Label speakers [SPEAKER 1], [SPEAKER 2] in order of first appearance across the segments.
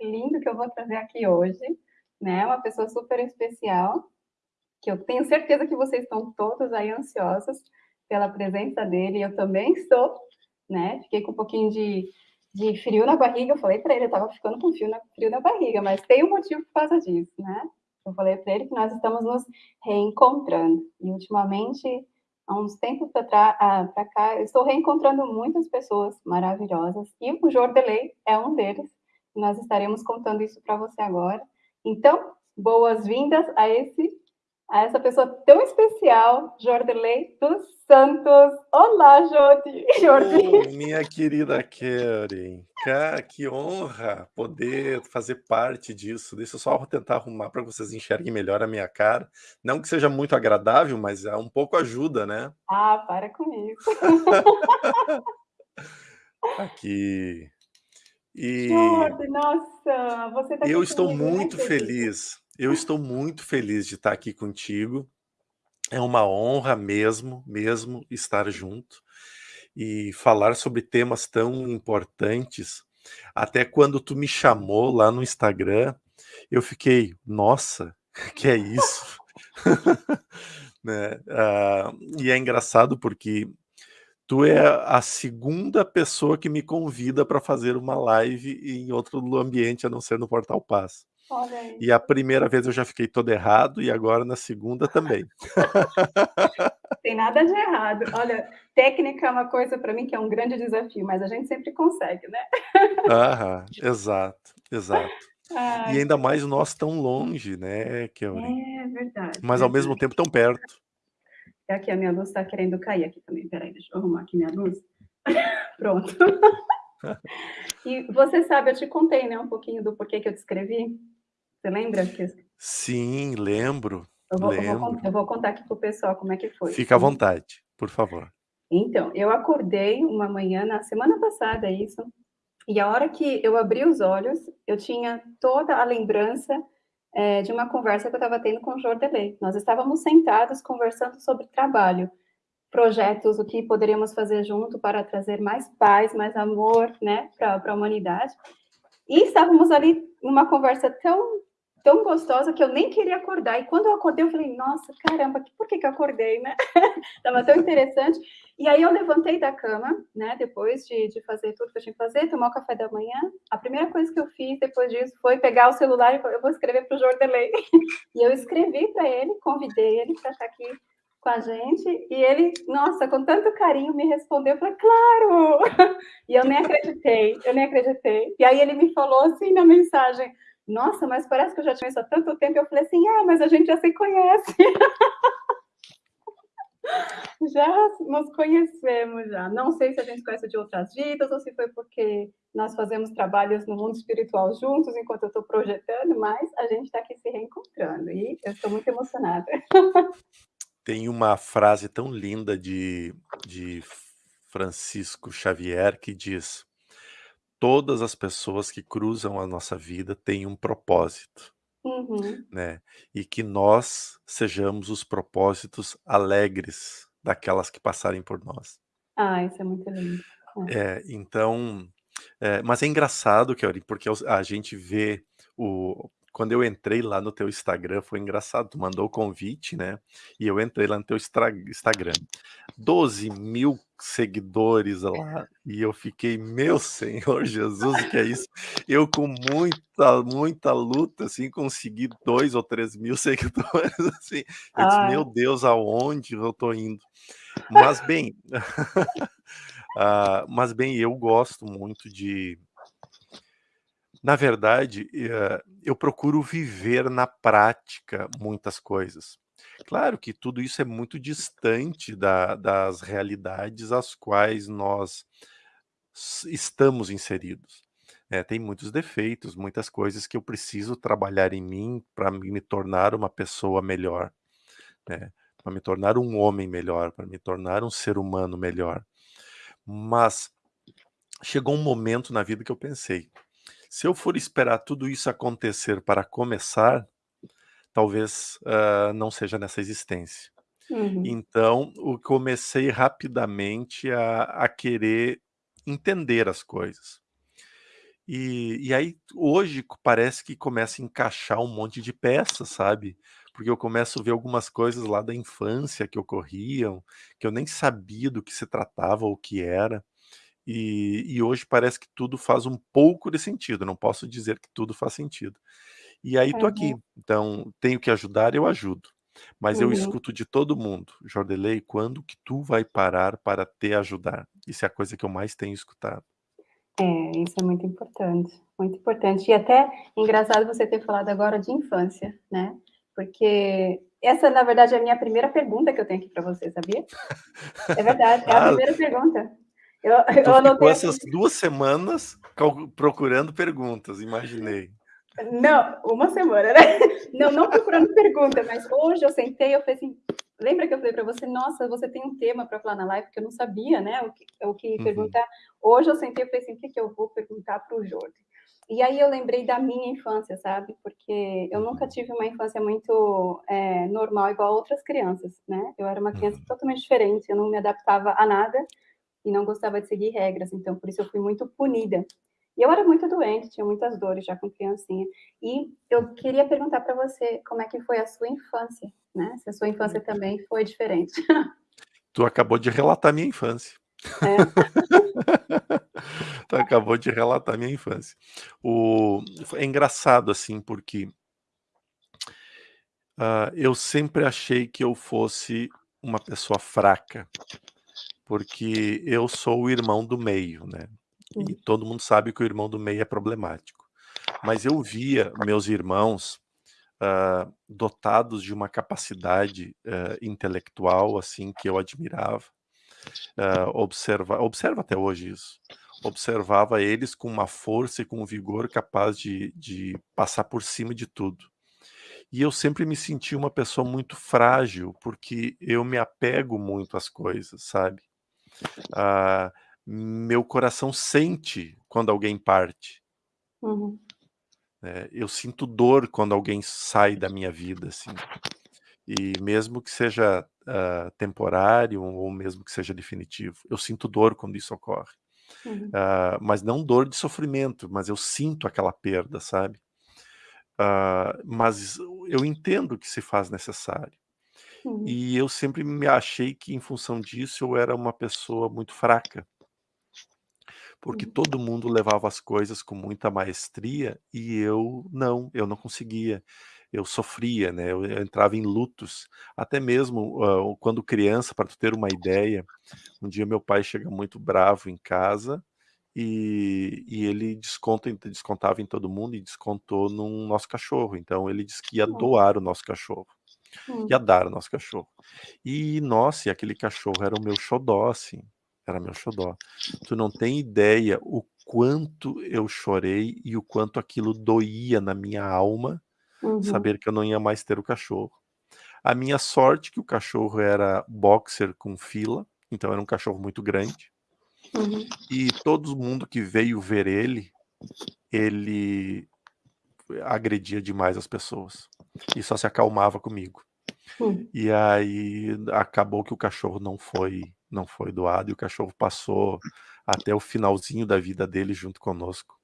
[SPEAKER 1] lindo que eu vou trazer aqui hoje, né? Uma pessoa super especial, que eu tenho certeza que vocês estão todos aí ansiosos pela presença dele, eu também estou, né? Fiquei com um pouquinho de, de frio na barriga, eu falei para ele, eu estava ficando com frio na, frio na barriga, mas tem um motivo por causa disso, né? Eu falei para ele que nós estamos nos reencontrando, e ultimamente há uns tempos para ah, cá, eu estou reencontrando muitas pessoas maravilhosas, e o Jordelei é um deles, nós estaremos contando isso para você agora. Então, boas-vindas a esse a essa pessoa tão especial, Jordelei dos Santos. Olá, Jordi.
[SPEAKER 2] Jordi. Oh, minha querida Karen, que honra poder fazer parte disso. Deixa eu só tentar arrumar para que vocês enxerguem melhor a minha cara. Não que seja muito agradável, mas é um pouco ajuda, né?
[SPEAKER 1] Ah, para com isso.
[SPEAKER 2] Aqui.
[SPEAKER 1] E... Jordi, nossa, você tá
[SPEAKER 2] Eu estou né, muito feliz eu estou muito feliz de estar aqui contigo. É uma honra mesmo, mesmo estar junto e falar sobre temas tão importantes. Até quando tu me chamou lá no Instagram, eu fiquei, nossa, que é isso? né? Ah, e é engraçado porque tu é a segunda pessoa que me convida para fazer uma live em outro ambiente a não ser no Portal Paz. E a primeira vez eu já fiquei todo errado e agora na segunda também.
[SPEAKER 1] Tem nada de errado. Olha, técnica é uma coisa para mim que é um grande desafio, mas a gente sempre consegue, né?
[SPEAKER 2] Aham, exato, exato. Ai. E ainda mais nós tão longe, né,
[SPEAKER 1] Kelly? É verdade.
[SPEAKER 2] Mas ao mesmo tempo tão perto.
[SPEAKER 1] É aqui, a minha luz está querendo cair aqui também. Peraí, deixa eu arrumar aqui minha luz. Pronto. e você sabe, eu te contei, né, um pouquinho do porquê que eu te escrevi. Você lembra?
[SPEAKER 2] Sim, lembro.
[SPEAKER 1] Eu vou,
[SPEAKER 2] lembro.
[SPEAKER 1] Eu vou, eu vou contar aqui para o pessoal como é que foi.
[SPEAKER 2] Fica à vontade, por favor.
[SPEAKER 1] Então, eu acordei uma manhã, na semana passada, isso, e a hora que eu abri os olhos, eu tinha toda a lembrança é, de uma conversa que eu estava tendo com o Jordelei. Nós estávamos sentados conversando sobre trabalho, projetos, o que poderíamos fazer junto para trazer mais paz, mais amor, né, para a humanidade. E estávamos ali numa conversa tão tão gostosa que eu nem queria acordar. E quando eu acordei, eu falei, nossa, caramba, por que, que eu acordei, né? Tava tão interessante. E aí eu levantei da cama, né, depois de, de fazer tudo que eu tinha que fazer, tomar o café da manhã. A primeira coisa que eu fiz depois disso foi pegar o celular e eu vou escrever para o Jordelei. e eu escrevi para ele, convidei ele para estar aqui com a gente, e ele, nossa, com tanto carinho me respondeu, eu falei, claro! E eu nem acreditei, eu nem acreditei. E aí ele me falou assim na mensagem, nossa, mas parece que eu já tinha isso há tanto tempo. Eu falei assim, ah, mas a gente já se conhece. já nos conhecemos já. Não sei se a gente conhece de outras vidas ou se foi porque nós fazemos trabalhos no mundo espiritual juntos enquanto eu estou projetando, mas a gente está aqui se reencontrando e eu estou muito emocionada.
[SPEAKER 2] Tem uma frase tão linda de, de Francisco Xavier que diz todas as pessoas que cruzam a nossa vida têm um propósito,
[SPEAKER 1] Uhum.
[SPEAKER 2] né? E que nós sejamos os propósitos alegres daquelas que passarem por nós.
[SPEAKER 1] Ah, isso é muito lindo.
[SPEAKER 2] É, é então, é, mas é engraçado, Kelly, porque a gente vê o, quando eu entrei lá no teu Instagram, foi engraçado, tu mandou o convite, né? E eu entrei lá no teu Instagram. 12 mil seguidores lá, e eu fiquei, meu Senhor Jesus, o que é isso? Eu com muita, muita luta, assim, consegui dois ou três mil seguidores, assim. Eu disse, meu Deus, aonde eu tô indo? Mas bem, uh, mas bem, eu gosto muito de na verdade, eh, eu procuro viver na prática muitas coisas. Claro que tudo isso é muito distante da, das realidades às quais nós estamos inseridos. É, tem muitos defeitos, muitas coisas que eu preciso trabalhar em mim para me tornar uma pessoa melhor, né? para me tornar um homem melhor, para me tornar um ser humano melhor. Mas chegou um momento na vida que eu pensei, se eu for esperar tudo isso acontecer para começar, talvez uh, não seja nessa existência.
[SPEAKER 1] Uhum.
[SPEAKER 2] Então, eu comecei rapidamente a, a querer entender as coisas. E e aí hoje parece que começa a encaixar um monte de peças, sabe, porque eu começo a ver algumas coisas lá da infância que ocorriam, que eu nem sabia do que se tratava ou o que era, e e hoje parece que tudo faz um pouco de sentido, não posso dizer que tudo faz sentido. E aí tô aqui, então tenho que ajudar, eu ajudo, mas eu
[SPEAKER 1] Uhum.
[SPEAKER 2] escuto de todo mundo: "Jordeley, quando que tu vai parar para te ajudar?". Isso é a coisa que eu mais tenho escutado.
[SPEAKER 1] É, isso é muito importante, muito importante. E até engraçado você ter falado agora de infância, né, porque essa na verdade é a minha primeira pergunta que eu tenho aqui pra você, sabia? É verdade, é a
[SPEAKER 2] Ah
[SPEAKER 1] primeira pergunta. Eu
[SPEAKER 2] Tu
[SPEAKER 1] eu
[SPEAKER 2] ficou
[SPEAKER 1] anotei
[SPEAKER 2] essas
[SPEAKER 1] aqui
[SPEAKER 2] 2 semanas procurando perguntas, imaginei.
[SPEAKER 1] Não, 1 semana, né. Não, não procurando pergunta, mas hoje eu sentei, eu falei assim lembra que eu falei pra você: "Nossa, você tem um tema pra falar na live", porque eu não sabia, né, o que o que
[SPEAKER 2] Uhum.
[SPEAKER 1] perguntar. Hoje eu sentei e falei assim: "O que que eu vou perguntar para o Jorge?". E aí eu lembrei da minha infância, sabe, porque eu nunca
[SPEAKER 2] Uhum.
[SPEAKER 1] tive uma infância muito, eh, normal igual outras crianças, né. Eu era uma criança
[SPEAKER 2] Uhum.
[SPEAKER 1] totalmente diferente, eu não me adaptava a nada, e não gostava de seguir regras, então por isso eu fui muito punida. E eu era muito doente, tinha muitas dores já com criancinha. E eu queria perguntar pra você como é que foi a sua infância, né, se a sua infância também foi diferente.
[SPEAKER 2] Tu acabou de relatar minha infância.
[SPEAKER 1] É?
[SPEAKER 2] Tu acabou de relatar minha infância. O é engraçado, assim, porque hã, eu sempre achei que eu fosse uma pessoa fraca, porque eu sou o irmão do meio, né, e todo mundo sabe que o irmão do meio é problemático. Mas eu via meus irmãos, hã, dotados de uma capacidade, hã, intelectual, assim, que eu admirava, hã, observa observo até hoje isso, observava eles com uma força e com um vigor capaz de de passar por cima de tudo. E eu sempre me senti uma pessoa muito frágil, porque eu me apego muito às coisas, sabe. Ah, meu coração sente quando alguém parte.
[SPEAKER 1] Uhum.
[SPEAKER 2] Eh, eu sinto dor quando alguém sai da minha vida, assim. E mesmo que seja, hã, temporário ou mesmo que seja definitivo, eu sinto dor quando isso ocorre.
[SPEAKER 1] Uhum.
[SPEAKER 2] Hã, mas não dor de sofrimento, mas eu sinto aquela perda, sabe. Hã, mas eu entendo que se faz necessário.
[SPEAKER 1] Uhum.
[SPEAKER 2] E eu sempre me achei que em função disso eu era uma pessoa muito fraca. Porque
[SPEAKER 1] Hum.
[SPEAKER 2] todo mundo levava as coisas com muita maestria e eu não, eu não conseguia. Eu sofria, né, eu eu entrava em lutos, até mesmo, hã, quando criança, pra tu ter uma ideia, um dia meu pai chega muito bravo em casa, e e ele desconta descontava em todo mundo e descontou num nosso cachorro, então ele disse que ia doar o nosso cachorro, ia
[SPEAKER 1] Hum.
[SPEAKER 2] dar o nosso cachorro. E nossa, e aquele cachorro era o meu xodó, assim, era meu xodó. Tu não tem ideia o quanto eu chorei e o quanto aquilo doía na minha alma,
[SPEAKER 1] Uhum.
[SPEAKER 2] saber que eu não ia mais ter o cachorro. A minha sorte que o cachorro era boxer com fila, então era um cachorro muito grande.
[SPEAKER 1] Uhum.
[SPEAKER 2] E todo mundo que veio ver ele, ele agredia demais as pessoas, e só se acalmava comigo.
[SPEAKER 1] Hum.
[SPEAKER 2] E aí acabou que o cachorro não foi não foi doado e o cachorro passou até o finalzinho da vida dele junto conosco.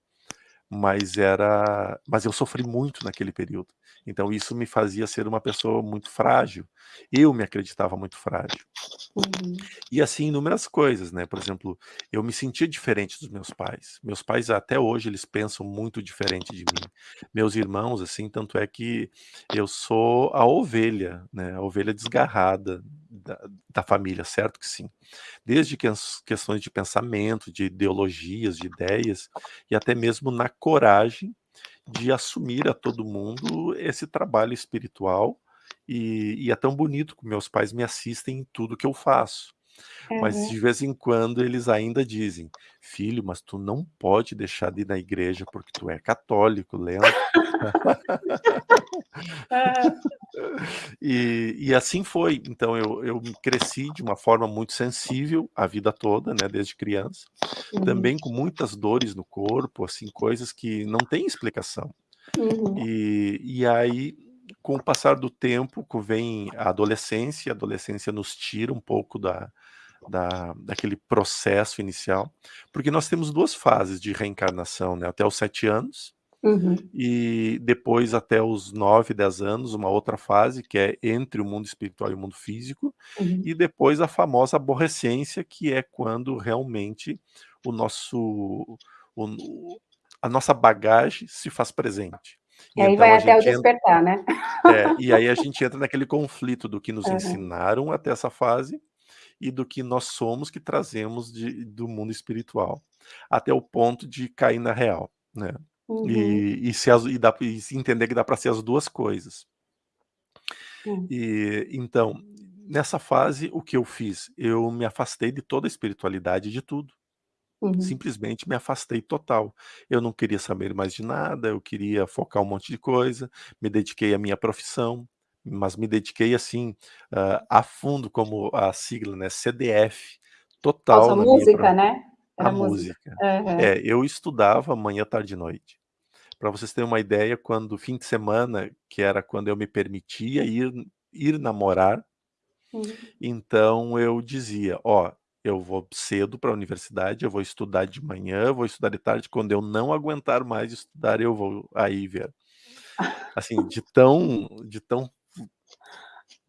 [SPEAKER 2] Mas era mas eu sofri muito naquele período, então isso me fazia ser uma pessoa muito frágil, eu me acreditava muito frágil.
[SPEAKER 1] Uhum.
[SPEAKER 2] E assim inúmeras coisas, né, por exemplo, eu me sentia diferente dos meus pais, meus pais até hoje eles pensam muito diferente de mim. Meus irmãos, assim, tanto é que eu sou a ovelha, né, a ovelha desgarrada da da família, certo que sim. Desde ques questões de pensamento, de ideologias, de ideias, e até mesmo na coragem de assumir a todo mundo esse trabalho espiritual, e e é tão bonito que meus pais me assistem em tudo que eu faço. Mas
[SPEAKER 1] Aham.
[SPEAKER 2] de vez em quando eles ainda dizem: "Filho, mas tu não pode deixar de ir na igreja porque tu é católico, lembra?". E e assim foi, então eu eu cresci de uma forma muito sensível a vida toda, né, desde criança,
[SPEAKER 1] Uhum.
[SPEAKER 2] também com muitas dores no corpo, assim, coisas que não têm explicação.
[SPEAKER 1] Uhum.
[SPEAKER 2] E e aí, com o passar do tempo, vem a adolescência, a adolescência nos tira um pouco da da, daquele processo inicial, porque nós temos duas fases de reencarnação, né? até os sete anos,
[SPEAKER 1] Uhum.
[SPEAKER 2] e depois até os 9, 10 anos, uma outra fase, que é entre o mundo espiritual e o mundo físico,
[SPEAKER 1] Uhum.
[SPEAKER 2] e depois a famosa aborrecência, que é quando realmente o nosso, o, a nossa bagagem se faz presente.
[SPEAKER 1] E, aí então vai até o despertar,
[SPEAKER 2] entra,
[SPEAKER 1] né?
[SPEAKER 2] É, e aí a gente entra naquele conflito do que nos
[SPEAKER 1] uhum.
[SPEAKER 2] ensinaram até essa fase e do que nós somos que trazemos de, do mundo espiritual, até o ponto de cair na real, né?
[SPEAKER 1] Uhum.
[SPEAKER 2] E, e, se as, e, dá, e entender que dá para ser as duas coisas.
[SPEAKER 1] Uhum.
[SPEAKER 2] E então, nessa fase, o que eu fiz? Eu me afastei de toda a espiritualidade de tudo.
[SPEAKER 1] Uhum.
[SPEAKER 2] Simplesmente me afastei total. Eu não queria saber mais de nada, eu queria focar um monte de coisa, me dediquei à minha profissão, mas me dediquei assim, uh, a fundo, como a sigla, né, CDF, total.
[SPEAKER 1] Nossa, música,
[SPEAKER 2] minha...
[SPEAKER 1] né?
[SPEAKER 2] A música. música. Uhum. É, eu estudava manhã, tarde e noite. Para vocês terem uma ideia, quando fim de semana, que era quando eu me permitia ir, ir namorar,
[SPEAKER 1] uhum.
[SPEAKER 2] então eu dizia, ó, eu vou cedo para a universidade, eu vou estudar de manhã, vou estudar de tarde, quando eu não aguentar mais estudar, eu vou aí ver. Assim, de tão, de tão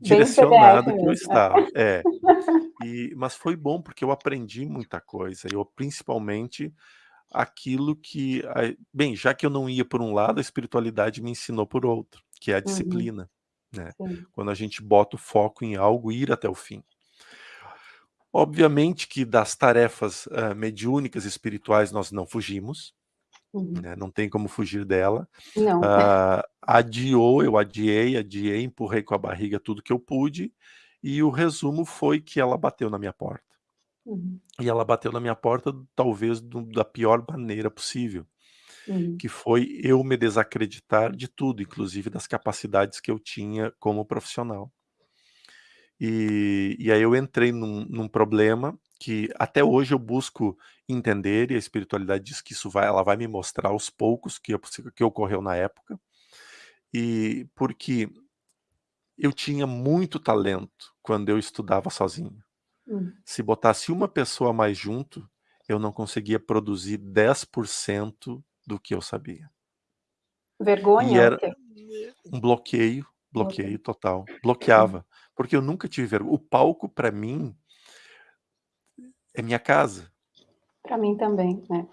[SPEAKER 2] direcionado que eu
[SPEAKER 1] né?
[SPEAKER 2] estava. É. E, mas foi bom porque eu aprendi muita coisa. Eu principalmente aquilo que, bem, já que eu não ia por um lado, a espiritualidade me ensinou por outro, que é a disciplina,
[SPEAKER 1] uhum.
[SPEAKER 2] né?
[SPEAKER 1] Sim.
[SPEAKER 2] Quando a gente bota o foco em algo, ir até o fim. Obviamente que das tarefas uh, mediúnicas espirituais nós não fugimos,
[SPEAKER 1] uhum.
[SPEAKER 2] né? não tem como fugir dela.
[SPEAKER 1] Não.
[SPEAKER 2] Uh, adiou, eu adiei, adiei, empurrei com a barriga tudo que eu pude, e o resumo foi que ela bateu na minha porta.
[SPEAKER 1] Uhum.
[SPEAKER 2] E ela bateu na minha porta, talvez do, da pior maneira possível,
[SPEAKER 1] uhum.
[SPEAKER 2] que foi eu me desacreditar de tudo, inclusive das capacidades que eu tinha como profissional. E, e aí eu entrei num, num, problema que até hoje eu busco entender, e a espiritualidade diz que isso vai, ela vai me mostrar aos poucos que, que ocorreu na época, e porque eu tinha muito talento quando eu estudava sozinho.
[SPEAKER 1] Hum.
[SPEAKER 2] Se botasse uma pessoa mais junto, eu não conseguia produzir 10% do que eu sabia.
[SPEAKER 1] Vergonha?
[SPEAKER 2] E era um bloqueio, bloqueio total. Bloqueava. Porque eu nunca tive vergonha. O palco, para mim, é minha casa.
[SPEAKER 1] Para mim também, né?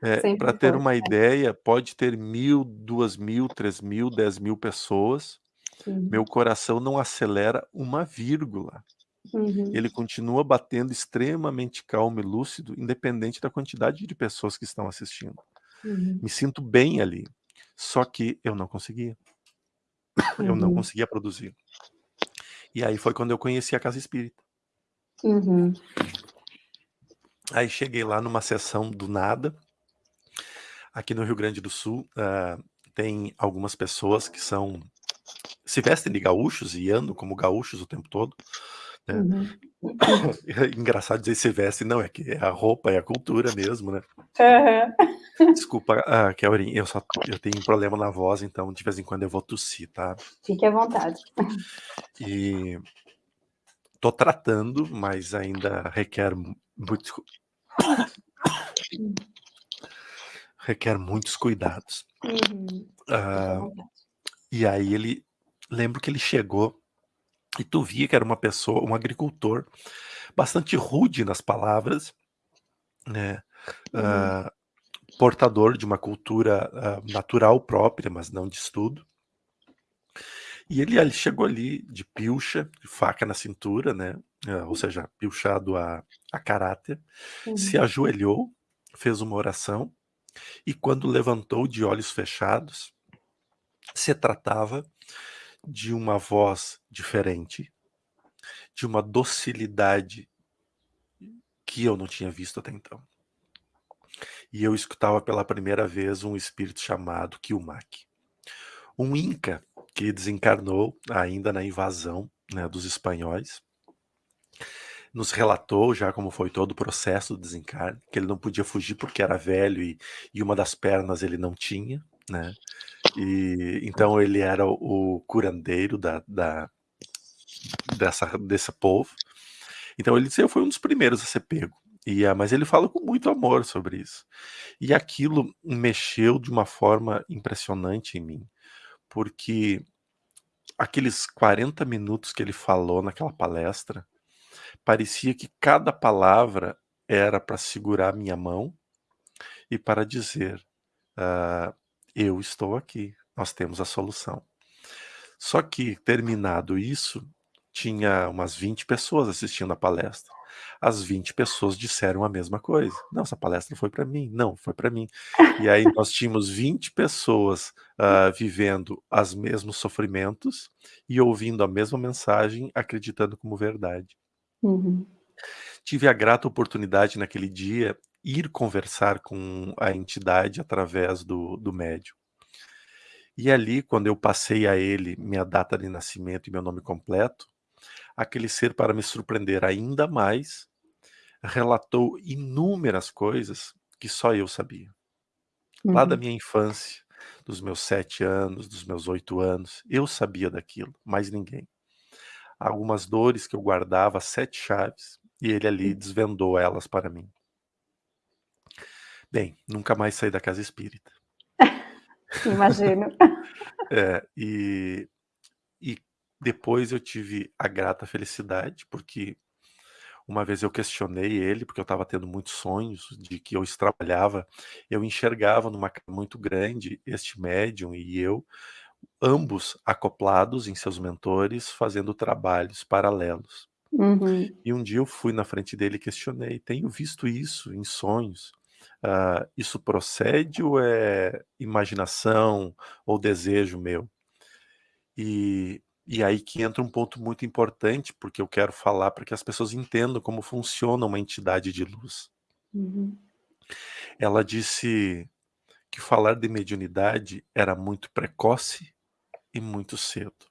[SPEAKER 2] É,
[SPEAKER 1] Sempre
[SPEAKER 2] para ter
[SPEAKER 1] foi,
[SPEAKER 2] uma
[SPEAKER 1] é.
[SPEAKER 2] ideia, pode ter mil, duas mil, três mil, dez mil pessoas.
[SPEAKER 1] Uhum.
[SPEAKER 2] Meu coração não acelera uma vírgula.
[SPEAKER 1] Uhum.
[SPEAKER 2] Ele continua batendo extremamente calmo e lúcido, independente da quantidade de pessoas que estão assistindo.
[SPEAKER 1] Uhum.
[SPEAKER 2] Me sinto bem ali. Só que eu não conseguia. Eu não
[SPEAKER 1] Uhum.
[SPEAKER 2] conseguia produzir. E aí foi quando eu conheci a Casa Espírita.
[SPEAKER 1] Uhum.
[SPEAKER 2] Aí cheguei lá numa sessão do nada. Aqui no Rio Grande do Sul uh, tem algumas pessoas que são se vestem de gaúchos e andam como gaúchos o tempo todo. Né?
[SPEAKER 1] Uhum.
[SPEAKER 2] Engraçado dizer se veste, não, é que é a roupa, é a cultura mesmo, né?
[SPEAKER 1] Uhum.
[SPEAKER 2] Desculpa, ah, Kelvin, eu só eu tenho um problema na voz, então de vez em quando eu vou tossir, tá?
[SPEAKER 1] Fique à vontade.
[SPEAKER 2] E tô tratando, mas ainda requer muito requer muitos cuidados.
[SPEAKER 1] Uhum.
[SPEAKER 2] Ah, e aí ele lembro que ele chegou e tu via que era uma pessoa, um agricultor, bastante rude nas palavras, né?
[SPEAKER 1] Uhum.
[SPEAKER 2] Uh, portador de uma cultura uh, natural própria, mas não de estudo. E ele, ele chegou ali de pilcha, de faca na cintura, né? Uh, ou seja, pilchado a, a caráter,
[SPEAKER 1] Uhum.
[SPEAKER 2] se ajoelhou, fez uma oração, e quando levantou de olhos fechados, se tratava de uma voz diferente, de uma docilidade que eu não tinha visto até então. E eu escutava pela primeira vez um espírito chamado Kilmak. Um Inca que desencarnou ainda na invasão né, dos espanhóis. Nos relatou já como foi todo o processo do desencarne, que ele não podia fugir porque era velho e, e uma das pernas ele não tinha, né? E então ele era o, curandeiro da, da, dessa, desse povo. Então ele disse: "Eu fui um dos primeiros a ser pego". E, mas ele fala com muito amor sobre isso. E aquilo mexeu de uma forma impressionante em mim, porque aqueles 40 minutos que ele falou naquela palestra, parecia que cada palavra era para segurar minha mão e para dizer, ah, eu estou aqui, nós temos a solução. Só que terminado isso, tinha umas 20 pessoas assistindo a palestra. As 20 pessoas disseram a mesma coisa. Não, essa palestra foi para mim. Não, foi para mim. E aí nós tínhamos 20 pessoas uh, vivendo os mesmos sofrimentos e ouvindo a mesma mensagem, acreditando como verdade.
[SPEAKER 1] Uhum.
[SPEAKER 2] Tive a grata oportunidade naquele dia ir conversar com a entidade através do, do médium. E ali, quando eu passei a ele minha data de nascimento e meu nome completo, aquele ser, para me surpreender ainda mais, relatou inúmeras coisas que só eu sabia. Uhum. Lá da uhum. minha infância, dos meus sete anos, dos meus oito anos, eu sabia daquilo, mais ninguém. Algumas dores que eu guardava, sete chaves, e ele ali desvendou elas para mim. Bem, nunca mais saí da casa espírita.
[SPEAKER 1] Imagino.
[SPEAKER 2] é, e depois eu tive a grata felicidade, porque uma vez eu questionei ele, porque eu estava tendo muitos sonhos de que eu trabalhava, eu enxergava numa casa muito grande este médium e eu, ambos acoplados em seus mentores, fazendo trabalhos paralelos.
[SPEAKER 1] Uhum.
[SPEAKER 2] E um dia eu fui na frente dele e questionei, tenho visto isso em sonhos, uh, isso procede ou é imaginação ou desejo meu? E, e aí que entra um ponto muito importante, porque eu quero falar para que as pessoas entendam como funciona uma entidade de luz.
[SPEAKER 1] Uhum.
[SPEAKER 2] Ela disse que falar de mediunidade era muito precoce e muito cedo.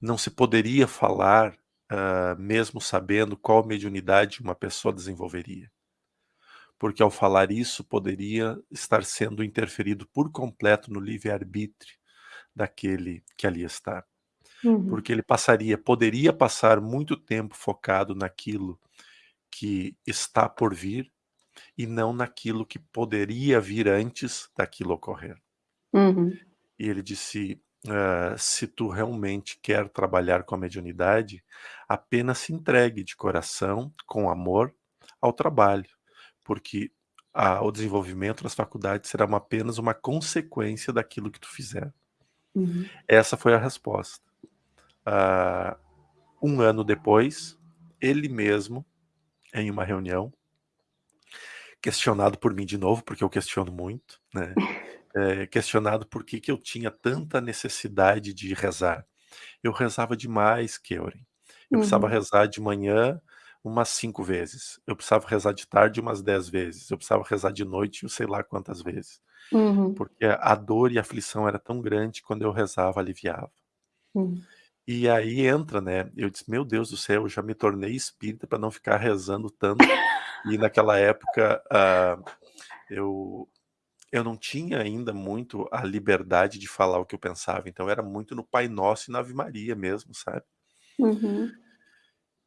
[SPEAKER 2] Não se poderia falar uh, mesmo sabendo qual mediunidade uma pessoa desenvolveria porque ao falar isso poderia estar sendo interferido por completo no livre-arbítrio daquele que ali está.
[SPEAKER 1] Uhum.
[SPEAKER 2] Porque ele passaria, poderia passar muito tempo focado naquilo que está por vir e não naquilo que poderia vir antes daquilo ocorrer.
[SPEAKER 1] Uhum.
[SPEAKER 2] E ele disse, uh, se tu realmente quer trabalhar com a mediunidade, apenas se entregue de coração, com amor, ao trabalho porque a, o desenvolvimento das faculdades será uma, apenas uma consequência daquilo que tu fizer.
[SPEAKER 1] Uhum.
[SPEAKER 2] Essa foi a resposta. Uh, um ano depois, ele mesmo, em uma reunião, questionado por mim de novo, porque eu questiono muito, né? É, questionado por que, que eu tinha tanta necessidade de rezar. Eu rezava demais, Keuren. Eu uhum. precisava rezar de manhã, umas cinco vezes. Eu precisava rezar de tarde umas dez vezes. Eu precisava rezar de noite, eu sei lá quantas vezes.
[SPEAKER 1] Uhum.
[SPEAKER 2] Porque a dor e a aflição era tão grande quando eu rezava, aliviava.
[SPEAKER 1] Uhum.
[SPEAKER 2] E aí entra, né? Eu disse, meu Deus do céu, eu já me tornei espírita para não ficar rezando tanto. e naquela época uh, eu eu não tinha ainda muito a liberdade de falar o que eu pensava. Então era muito no Pai Nosso e na Ave Maria mesmo, sabe?
[SPEAKER 1] Uhum.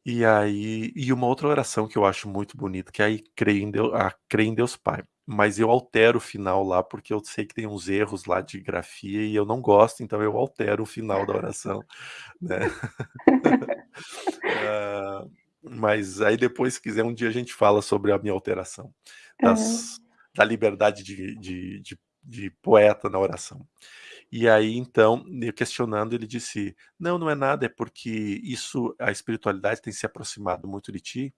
[SPEAKER 2] E aí e uma outra oração que eu acho muito bonita, que é aí creio em Deus, ah, creio em Deus Pai. Mas eu altero o final lá, porque eu sei que tem uns erros lá de grafia e eu não gosto, então eu altero o final da oração, né. Ah, mas aí depois, se quiser, um dia a gente fala sobre a minha alteração, das da liberdade de de de de poeta na oração. E aí, então, questionando, ele disse: Não, não é nada, é porque isso, a espiritualidade tem se aproximado muito de ti.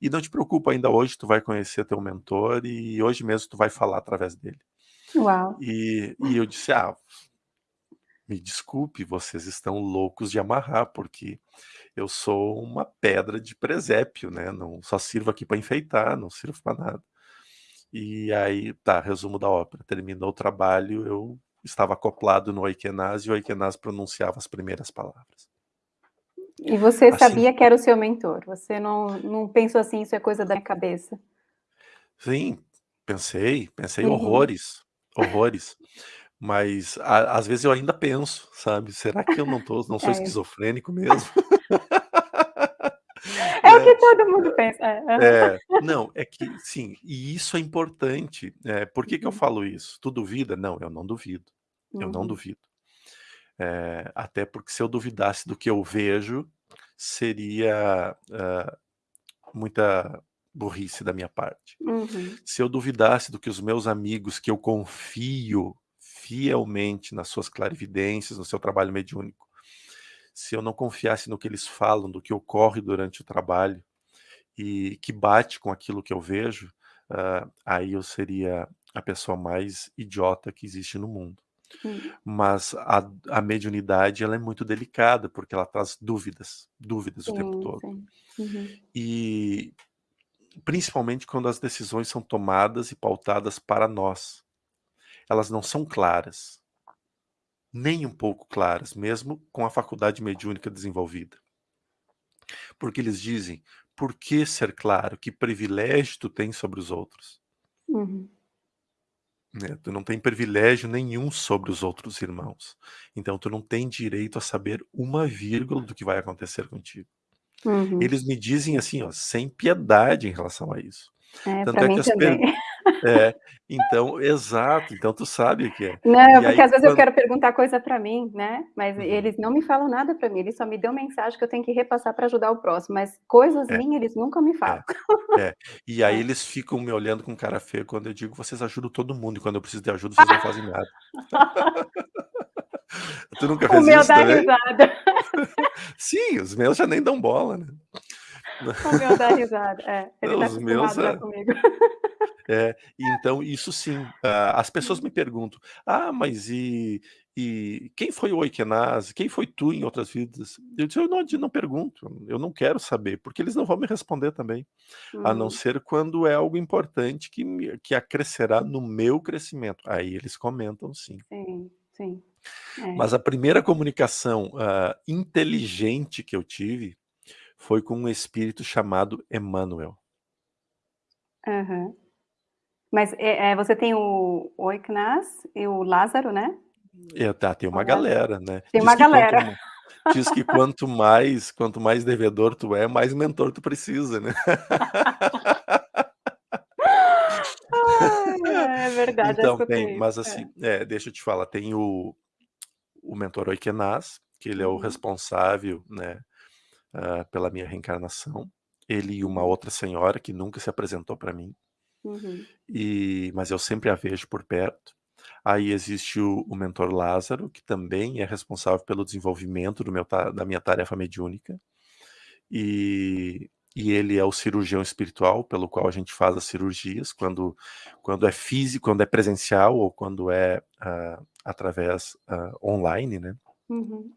[SPEAKER 2] E não te preocupa, ainda hoje tu vai conhecer teu mentor e hoje mesmo tu vai falar através dele.
[SPEAKER 1] Uau.
[SPEAKER 2] E, e eu disse: Ah, me desculpe, vocês estão loucos de amarrar, porque eu sou uma pedra de presépio, né? Não só sirvo aqui para enfeitar, não sirvo para nada. E aí, tá, resumo da ópera. Terminou o trabalho, eu estava acoplado no Oikenaz e o Oikenaz pronunciava as primeiras palavras.
[SPEAKER 1] E você assim, sabia que era o seu mentor? Você não, não pensou assim, isso é coisa da minha cabeça?
[SPEAKER 2] Sim, pensei, pensei uhum. horrores, horrores. Mas a, às vezes eu ainda penso, sabe? Será que eu não tô, não sou é. esquizofrênico mesmo?
[SPEAKER 1] O que todo mundo pensa. É,
[SPEAKER 2] é, não, é que sim, e isso é importante. É, por que, que eu
[SPEAKER 1] uhum.
[SPEAKER 2] falo isso? Tu duvida? Não, eu não duvido. Eu não
[SPEAKER 1] Uhum.
[SPEAKER 2] duvido. É, até porque se eu duvidasse do que eu vejo, seria uh, muita burrice da minha parte.
[SPEAKER 1] Uhum.
[SPEAKER 2] Se eu duvidasse do que os meus amigos, que eu confio fielmente nas suas clarividências, no seu trabalho mediúnico, se eu não confiasse no que eles falam, do que ocorre durante o trabalho, e que bate com aquilo que eu vejo, uh, aí eu seria a pessoa mais idiota que existe no mundo.
[SPEAKER 1] Hum.
[SPEAKER 2] Mas a, a mediunidade ela é muito delicada, porque ela traz dúvidas, dúvidas
[SPEAKER 1] sim,
[SPEAKER 2] o tempo todo.
[SPEAKER 1] Uhum.
[SPEAKER 2] E principalmente quando as decisões são tomadas e pautadas para nós. Elas não são claras, nem um pouco claras, mesmo com a faculdade mediúnica desenvolvida. Porque eles dizem, por que ser claro? Que privilégio tu tem sobre os outros?
[SPEAKER 1] Uhum.
[SPEAKER 2] Né? Tu não tem privilégio nenhum sobre os outros irmãos. Então tu não tem direito a saber uma vírgula do que vai acontecer contigo.
[SPEAKER 1] Uhum.
[SPEAKER 2] Eles me dizem assim, ó, sem piedade em relação a isso.
[SPEAKER 1] É,
[SPEAKER 2] Tanto é que as per... É, então, exato, então tu sabe o que é.
[SPEAKER 1] Não,
[SPEAKER 2] e
[SPEAKER 1] porque
[SPEAKER 2] aí,
[SPEAKER 1] às vezes
[SPEAKER 2] quando...
[SPEAKER 1] eu quero perguntar coisa para mim, né, mas
[SPEAKER 2] uhum.
[SPEAKER 1] eles não me falam nada para mim, eles só me dão mensagem que eu tenho que repassar para ajudar o próximo, mas coisas
[SPEAKER 2] É.
[SPEAKER 1] minhas eles nunca me falam.
[SPEAKER 2] É, é. E aí
[SPEAKER 1] É.
[SPEAKER 2] eles ficam me olhando com cara feia quando eu digo, vocês ajudam todo mundo, e quando eu preciso de ajuda, vocês não fazem nada. tu nunca
[SPEAKER 1] O
[SPEAKER 2] fez
[SPEAKER 1] meu
[SPEAKER 2] isso
[SPEAKER 1] dá
[SPEAKER 2] também?
[SPEAKER 1] risada.
[SPEAKER 2] Sim, os meus já nem dão bola, né.
[SPEAKER 1] O meu dá risada, é, ele
[SPEAKER 2] Não,
[SPEAKER 1] tá
[SPEAKER 2] os meus
[SPEAKER 1] já
[SPEAKER 2] é
[SPEAKER 1] comigo.
[SPEAKER 2] É, então isso sim, ah, as pessoas me perguntam: "Ah, mas e e quem foi o Oikenaz? Quem foi tu em outras vidas?" Eu disse: "Eu não não pergunto, eu não quero saber, porque eles não vão me responder também, a não
[SPEAKER 1] Uhum.
[SPEAKER 2] ser quando é algo importante que me que acrescerá no meu crescimento." Aí eles comentam sim.
[SPEAKER 1] Sim, sim. É.
[SPEAKER 2] Mas a primeira comunicação, ah, inteligente que eu tive, foi com um espírito chamado Emmanuel.
[SPEAKER 1] Aham. Mas, eh eh, você tem o o Oikenaz e o Lázaro, né?
[SPEAKER 2] É, tá, tem uma galera, né.
[SPEAKER 1] Tem
[SPEAKER 2] Diz
[SPEAKER 1] uma
[SPEAKER 2] quanto
[SPEAKER 1] galera.
[SPEAKER 2] ma diz que quanto mais quanto mais devedor tu é, mais mentor tu precisa, né.
[SPEAKER 1] Ai, é verdade,
[SPEAKER 2] Então tem, mas assim,
[SPEAKER 1] É.
[SPEAKER 2] é, deixa eu te falar, tem o o mentor Oikenaz, que ele é o
[SPEAKER 1] Uhum.
[SPEAKER 2] responsável, né, hã, pela minha reencarnação, ele e uma
[SPEAKER 1] Uhum.
[SPEAKER 2] outra senhora que nunca se apresentou para mim.
[SPEAKER 1] Uhum.
[SPEAKER 2] E mas eu sempre a vejo por perto. Aí existe o o mentor Lázaro, que também é responsável pelo desenvolvimento do meu da minha tarefa mediúnica. E e ele é o cirurgião espiritual pelo qual a gente faz as cirurgias, quando quando é físico, quando é presencial ou quando é, hã, através, hã, online, né.
[SPEAKER 1] Uhum.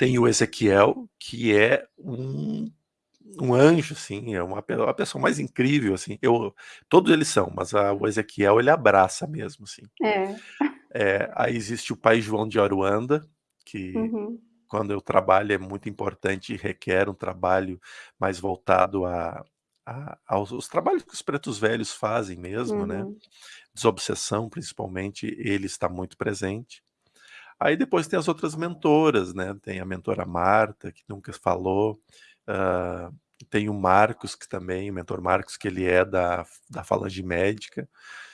[SPEAKER 2] Tem o Ezequiel, que é um um anjo, assim, é uma pe a pessoa mais incrível, assim, eu todos eles são, mas a o Ezequiel ele abraça mesmo, assim.
[SPEAKER 1] É.
[SPEAKER 2] Eh, aí existe o pai João de Aruanda, que
[SPEAKER 1] Uhum.
[SPEAKER 2] quando eu trabalho é muito importante e requer um trabalho mais voltado a a aos os trabalhos que os pretos velhos fazem mesmo, né,
[SPEAKER 1] Uhum.
[SPEAKER 2] desobsessão principalmente, ele está muito presente. Aí depois tem as outras mentoras, né, tem a mentora Marta, que nunca falou, hã, tem o Marcos, que também o mentor Marcos, que ele é da da falange médica,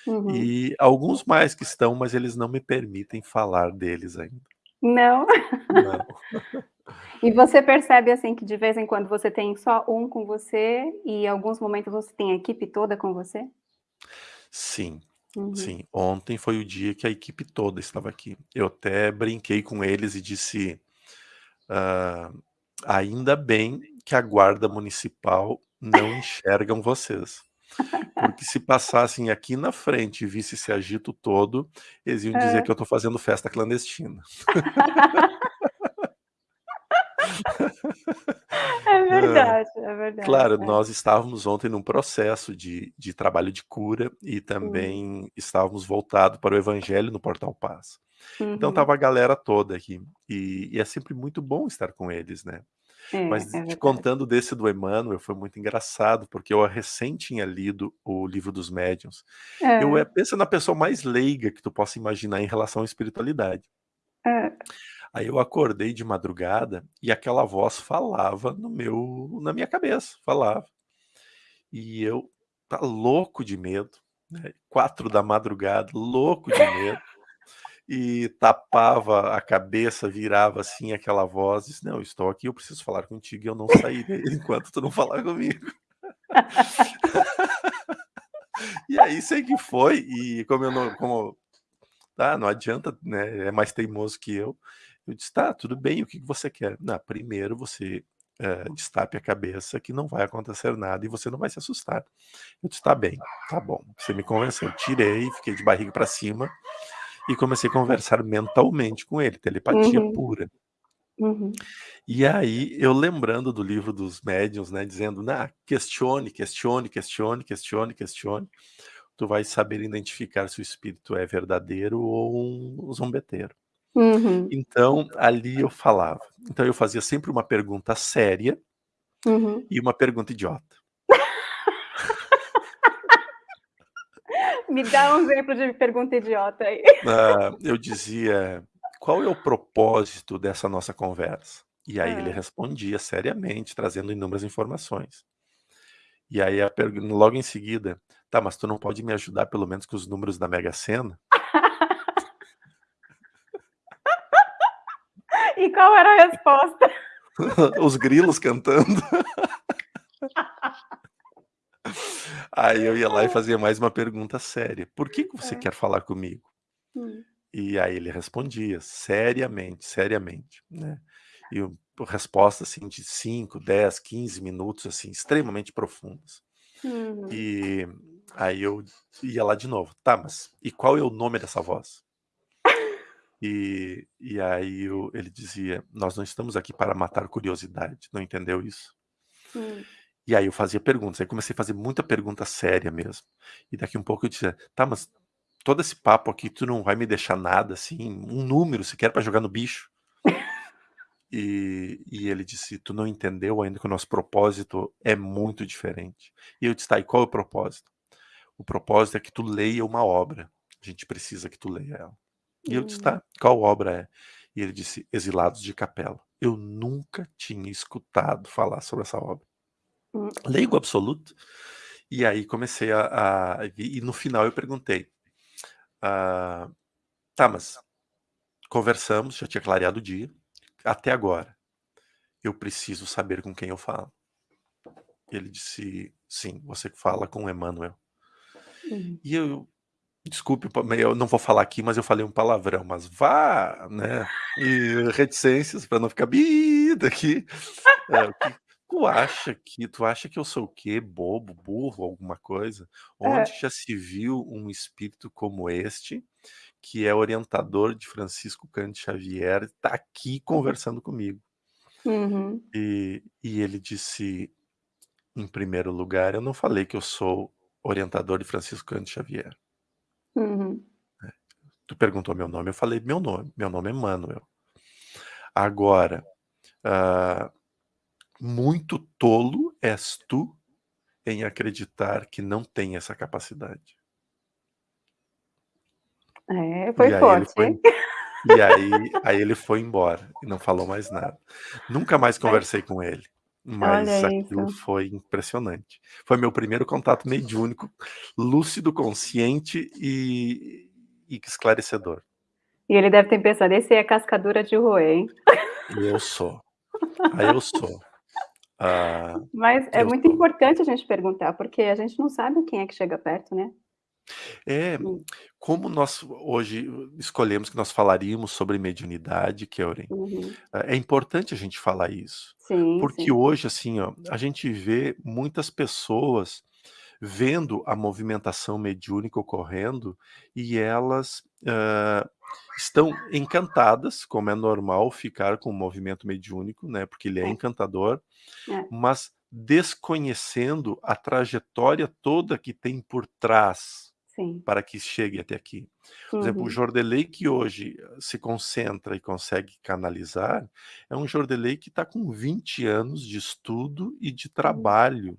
[SPEAKER 1] Uhum.
[SPEAKER 2] e alguns mais que estão, mas eles não me permitem falar deles ainda.
[SPEAKER 1] Não?
[SPEAKER 2] Não.
[SPEAKER 1] E você percebe, assim, que de vez em quando você tem só um com você e em alguns momentos você tem a equipe toda com você?
[SPEAKER 2] Sim,
[SPEAKER 1] Uhum.
[SPEAKER 2] sim. Ontem foi o dia que a equipe toda estava aqui. Eu até brinquei com eles e disse, hã: "Ainda bem que a guarda municipal não enxergam vocês, porque se passassem aqui na frente e visse esse agito todo, eles iam dizer
[SPEAKER 1] Hã.
[SPEAKER 2] que eu estou fazendo festa clandestina."
[SPEAKER 1] É
[SPEAKER 2] Hã.
[SPEAKER 1] verdade, é verdade,
[SPEAKER 2] Claro,
[SPEAKER 1] é.
[SPEAKER 2] nós estávamos ontem num processo de de trabalho de cura e também estávamos voltado para o evangelho no Portal Paz. Então
[SPEAKER 1] Uhum.
[SPEAKER 2] estava a galera toda aqui, e e é sempre muito bom estar com eles, né.
[SPEAKER 1] É,
[SPEAKER 2] Mas
[SPEAKER 1] é
[SPEAKER 2] te contando desse do Emmanuel, foi muito engraçado, porque eu recém tinha lido o Livro dos Médiuns. Eu, eh,
[SPEAKER 1] Hã.
[SPEAKER 2] pensa na pessoa mais leiga que tu possa imaginar em relação à espiritualidade. Aí eu acordei de madrugada e aquela voz falava no meu na minha cabeça, falava. E eu tá louco de medo, né, 4h, louco de medo, e tapava a cabeça, virava assim aquela voz, disse: "Não, estou aqui, eu preciso falar contigo e eu não sairei enquanto tu não falar comigo". E aí sei que foi, e como eu não como tá, não adianta, né, é mais teimoso que eu, eu disse: "Tá, tudo bem, o que que você quer?". "Não, primeiro você, eh, destape a cabeça que não vai acontecer nada e você não vai se assustar". Eu disse: "Tá bem, tá bom, você me convenceu". Tirei, fiquei de barriga pra cima e comecei a conversar mentalmente com ele, telepatia
[SPEAKER 1] Uhum.
[SPEAKER 2] pura.
[SPEAKER 1] Uhum.
[SPEAKER 2] E aí, eu lembrando do livro dos médiuns, né, dizendo: "Na questione, questione, questione, questione, questione, tu vais saber identificar se o espírito é verdadeiro ou um zombeteiro".
[SPEAKER 1] Uhum.
[SPEAKER 2] Então, ali eu falava. Então eu fazia sempre uma pergunta séria
[SPEAKER 1] Uhum.
[SPEAKER 2] e uma pergunta idiota.
[SPEAKER 1] Me dá um exemplo de pergunta idiota aí.
[SPEAKER 2] Ah, eu dizia: "Qual é o propósito dessa nossa conversa?". E aí ele
[SPEAKER 1] Hã.
[SPEAKER 2] respondia seriamente, trazendo inúmeras informações. E aí a logo em seguida: "Tá, mas tu não pode me ajudar pelo menos com os números da Mega Sena?".
[SPEAKER 1] E qual era a resposta?
[SPEAKER 2] Os grilos cantando. Aí eu ia lá e fazia mais uma pergunta séria: "Por que que você
[SPEAKER 1] Hã.
[SPEAKER 2] quer falar comigo?".
[SPEAKER 1] Hum.
[SPEAKER 2] E aí ele respondia seriamente, seriamente, né. E o resposta, assim, de 5, 10, 15 minutos, assim, extremamente profundas.
[SPEAKER 1] Uhum.
[SPEAKER 2] E aí eu ia lá de novo: "Tá, mas e qual é o nome dessa voz?". E e aí o ele dizia: "Nós não estamos aqui para matar curiosidade, não entendeu isso?".
[SPEAKER 1] Hum.
[SPEAKER 2] E aí eu fazia perguntas, aí comecei a fazer muita pergunta séria mesmo. E daqui um pouco eu dizia: "Tá, mas todo esse papo aqui tu não vai me deixar nada, assim, um número sequer pra jogar no bicho?". E e ele disse: "Tu não entendeu ainda que o nosso propósito é muito diferente". E eu disse: "Tá, e qual é o propósito?". "O propósito é que tu leia uma obra, a gente precisa que tu leia ela". E eu disse. "Tá, qual obra é?". E ele disse: "Exilados de Capela". Eu nunca tinha escutado falar sobre essa obra.
[SPEAKER 1] Hum.
[SPEAKER 2] Leigo absoluto. E aí comecei a a e no final eu perguntei: "Ah, tá, mas conversamos, já tinha clareado o dia, até agora, eu preciso saber com quem eu falo". Ele disse: "Sim, você fala com Emanuel".
[SPEAKER 1] Uhum.
[SPEAKER 2] E eu desculpe, eu não vou falar aqui, mas eu falei um palavrão, mas vá, né, e reticências pra não ficar daqui. É, o que tu acha que tu acha que eu sou o quê? Bobo, burro, alguma coisa? Onde
[SPEAKER 1] Hã.
[SPEAKER 2] já se viu um espírito como este, que é orientador de Francisco Cândido Xavier, tá aqui conversando comigo?
[SPEAKER 1] Uhum.
[SPEAKER 2] E e ele disse: "Em primeiro lugar, eu não falei que eu sou orientador de Francisco Cândido Xavier".
[SPEAKER 1] Uhum.
[SPEAKER 2] Tu perguntou meu nome, eu falei meu nome, meu nome é Emanuel. Agora, hã, muito tolo és tu em acreditar que não tem essa capacidade.
[SPEAKER 1] É, foi
[SPEAKER 2] E aí ele
[SPEAKER 1] forte,
[SPEAKER 2] foi
[SPEAKER 1] hein.
[SPEAKER 2] e aí aí ele foi embora e não falou mais nada. Nunca mais conversei com ele,
[SPEAKER 1] Olha
[SPEAKER 2] mas aquilo
[SPEAKER 1] isso.
[SPEAKER 2] foi impressionante. Foi meu primeiro contato mediúnico, lúcido, consciente e e esclarecedor.
[SPEAKER 1] E ele deve ter pensado: "Esse é casca dura de roer, hein".
[SPEAKER 2] Eu sou. Ah, eu sou. Ah,
[SPEAKER 1] Mas é muito
[SPEAKER 2] sou.
[SPEAKER 1] importante a gente perguntar, porque a gente não sabe quem é que chega perto, né.
[SPEAKER 2] É,
[SPEAKER 1] Hum.
[SPEAKER 2] como nós hoje escolhemos que nós falaríamos sobre mediunidade, Kellen,
[SPEAKER 1] Uhum.
[SPEAKER 2] é importante a gente falar isso,
[SPEAKER 1] Sim,
[SPEAKER 2] porque
[SPEAKER 1] sim.
[SPEAKER 2] hoje, assim, ó, a gente vê muitas pessoas vendo a movimentação mediúnica ocorrendo e elas, hã, estão encantadas, como é normal ficar com o movimento mediúnico, né, porque ele é
[SPEAKER 1] É.
[SPEAKER 2] encantador,
[SPEAKER 1] É.
[SPEAKER 2] mas desconhecendo a trajetória toda que tem por trás,
[SPEAKER 1] Sim.
[SPEAKER 2] para que chegue até aqui. Por exemplo, o
[SPEAKER 1] Uhum.
[SPEAKER 2] Jordelei que hoje se concentra e consegue canalizar, é um Jordelei que tá com 20 anos de estudo e de
[SPEAKER 1] Hum.
[SPEAKER 2] trabalho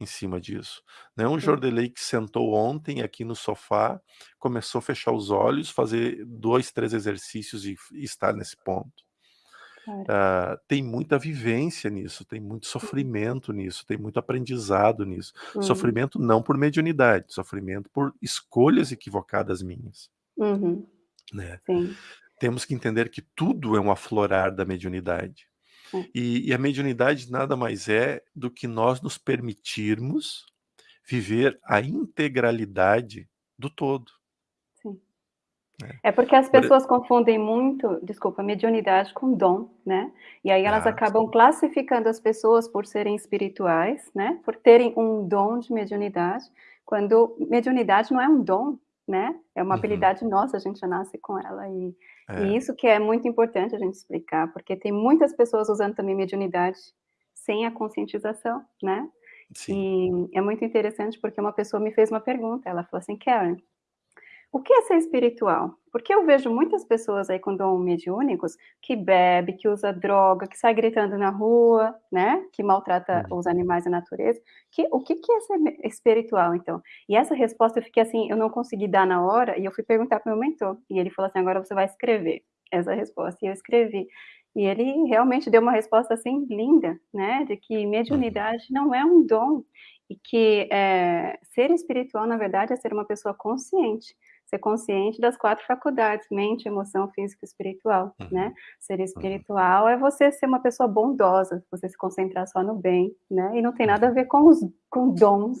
[SPEAKER 2] em cima disso. Não é um. Jordelei que sentou ontem aqui no sofá, começou a fechar os olhos, fazer 2, 3 exercícios e e estar nesse ponto.
[SPEAKER 1] Claro.
[SPEAKER 2] Ah, tem muita vivência nisso, tem muito
[SPEAKER 1] Uhum.
[SPEAKER 2] sofrimento nisso, tem muito aprendizado nisso.
[SPEAKER 1] Uhum.
[SPEAKER 2] Sofrimento não por mediunidade, sofrimento por escolhas equivocadas minhas.
[SPEAKER 1] Uhum.
[SPEAKER 2] Né.
[SPEAKER 1] Sim.
[SPEAKER 2] Temos que entender que tudo é um aflorar da mediunidade.
[SPEAKER 1] É.
[SPEAKER 2] E e a mediunidade nada mais é do que nós nos permitirmos viver a integralidade do todo.
[SPEAKER 1] É porque as
[SPEAKER 2] Por e
[SPEAKER 1] pessoas confundem muito, desculpa, mediunidade com dom, né. E aí elas
[SPEAKER 2] Ah,
[SPEAKER 1] acabam
[SPEAKER 2] sim.
[SPEAKER 1] classificando as pessoas por serem espirituais, né, por terem um dom de mediunidade, quando mediunidade não é um dom, né, é uma
[SPEAKER 2] Uhum.
[SPEAKER 1] habilidade nossa, a gente já nasce com ela e e
[SPEAKER 2] É.
[SPEAKER 1] isso que é muito importante a gente explicar, porque tem muitas pessoas usando também mediunidade sem a conscientização, né.
[SPEAKER 2] Sim.
[SPEAKER 1] E é muito interessante, porque uma pessoa me fez uma pergunta, ela falou assim: "Karen, o que é ser espiritual?". Porque eu vejo muitas pessoas aí com dom mediúnicos, que bebe, que usa droga, que sai gritando na rua, né, que maltrata
[SPEAKER 2] Uhum.
[SPEAKER 1] os animais e a natureza, que o que que é ser espiritual então? E essa resposta eu fiquei assim, eu não consegui dar na hora, e eu fui perguntar para o meu mentor, e ele falou assim: "Agora você vai escrever essa resposta", e eu escrevi. E ele realmente deu uma resposta, assim, linda, né, de que
[SPEAKER 2] Uhum.
[SPEAKER 1] mediunidade não é um dom, e que, eh, ser espiritual na verdade é ser uma pessoa consciente, ser consciente das 4 faculdades, mente, emoção, física e espiritual,
[SPEAKER 2] Uhum.
[SPEAKER 1] né. Ser
[SPEAKER 2] Uhum.
[SPEAKER 1] espiritual é você ser uma pessoa bondosa, você se concentrar só no bem, né, e não tem nada a
[SPEAKER 2] Uhum.
[SPEAKER 1] ver com os com dons.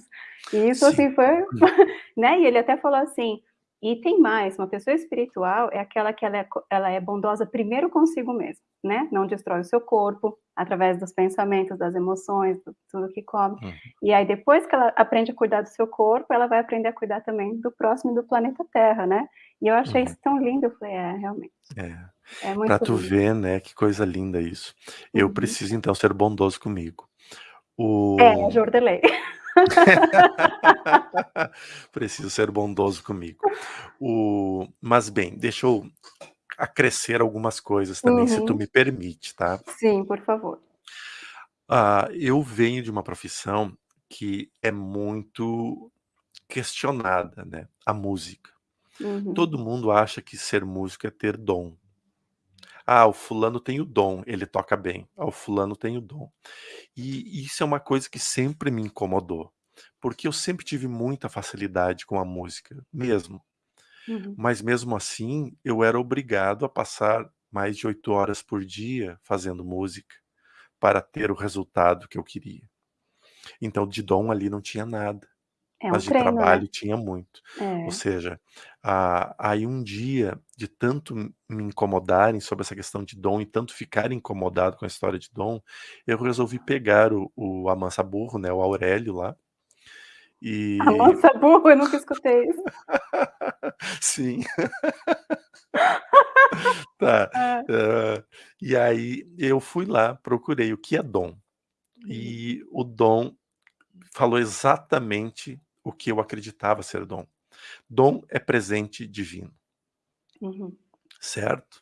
[SPEAKER 1] E isso,
[SPEAKER 2] Sim.
[SPEAKER 1] assim, foi
[SPEAKER 2] Hum.
[SPEAKER 1] né, e ele até falou assim: "E tem mais, uma pessoa espiritual é aquela que ela é ela é bondosa primeiro consigo mesma, né, não destrói o seu corpo, através dos pensamentos, das emoções, tu tudo que come.
[SPEAKER 2] Uhum.
[SPEAKER 1] E aí depois que ela aprende a cuidar do seu corpo, ela vai aprender a cuidar também do próximo e do planeta Terra, né". E eu achei
[SPEAKER 2] Uhum.
[SPEAKER 1] isso tão lindo, eu falei: "É, realmente,
[SPEAKER 2] É.
[SPEAKER 1] é
[SPEAKER 2] Pra
[SPEAKER 1] muito
[SPEAKER 2] tu
[SPEAKER 1] lindo".
[SPEAKER 2] ver, né, que coisa linda isso. Eu
[SPEAKER 1] Uhum.
[SPEAKER 2] preciso então ser bondoso comigo.
[SPEAKER 1] É,
[SPEAKER 2] O
[SPEAKER 1] Jordelei.
[SPEAKER 2] Preciso ser bondoso comigo. O mas bem, deixa eu acrescer algumas coisas também, se tu
[SPEAKER 1] Uhum.
[SPEAKER 2] me permite, tá.
[SPEAKER 1] Sim, por favor.
[SPEAKER 2] Ah, eu venho de uma profissão que é muito questionada, né, a música.
[SPEAKER 1] Uhum.
[SPEAKER 2] Todo mundo acha que ser músico é ter dom. "Ah, o fulano tem o dom, ele toca bem. Ah, o fulano tem o dom". E isso é uma coisa que sempre me incomodou, porque eu sempre tive muita facilidade com a música, mesmo.
[SPEAKER 1] Uhum.
[SPEAKER 2] Mas mesmo assim, eu era obrigado a passar mais de 8 horas por dia fazendo música, para ter o resultado que eu queria. Então de dom ali não tinha nada,
[SPEAKER 1] É um
[SPEAKER 2] mas de
[SPEAKER 1] treino, né.
[SPEAKER 2] trabalho tinha muito. Ou
[SPEAKER 1] É.
[SPEAKER 2] seja, ah, aí um dia, de tanto m me incomodarem sobre essa questão de dom e tanto ficar incomodado com a história de dom, eu resolvi pegar o o Amansaburro, né, o Aurélio lá e
[SPEAKER 1] Amansaburro? Eu nunca escutei isso.
[SPEAKER 2] Sim. Tá,
[SPEAKER 1] Hã.
[SPEAKER 2] hã, e aí eu fui lá, procurei o que é dom.
[SPEAKER 1] Uhum.
[SPEAKER 2] E o dom falou exatamente o que eu acreditava ser dom. Dom é presente divino.
[SPEAKER 1] Uhum.
[SPEAKER 2] Certo?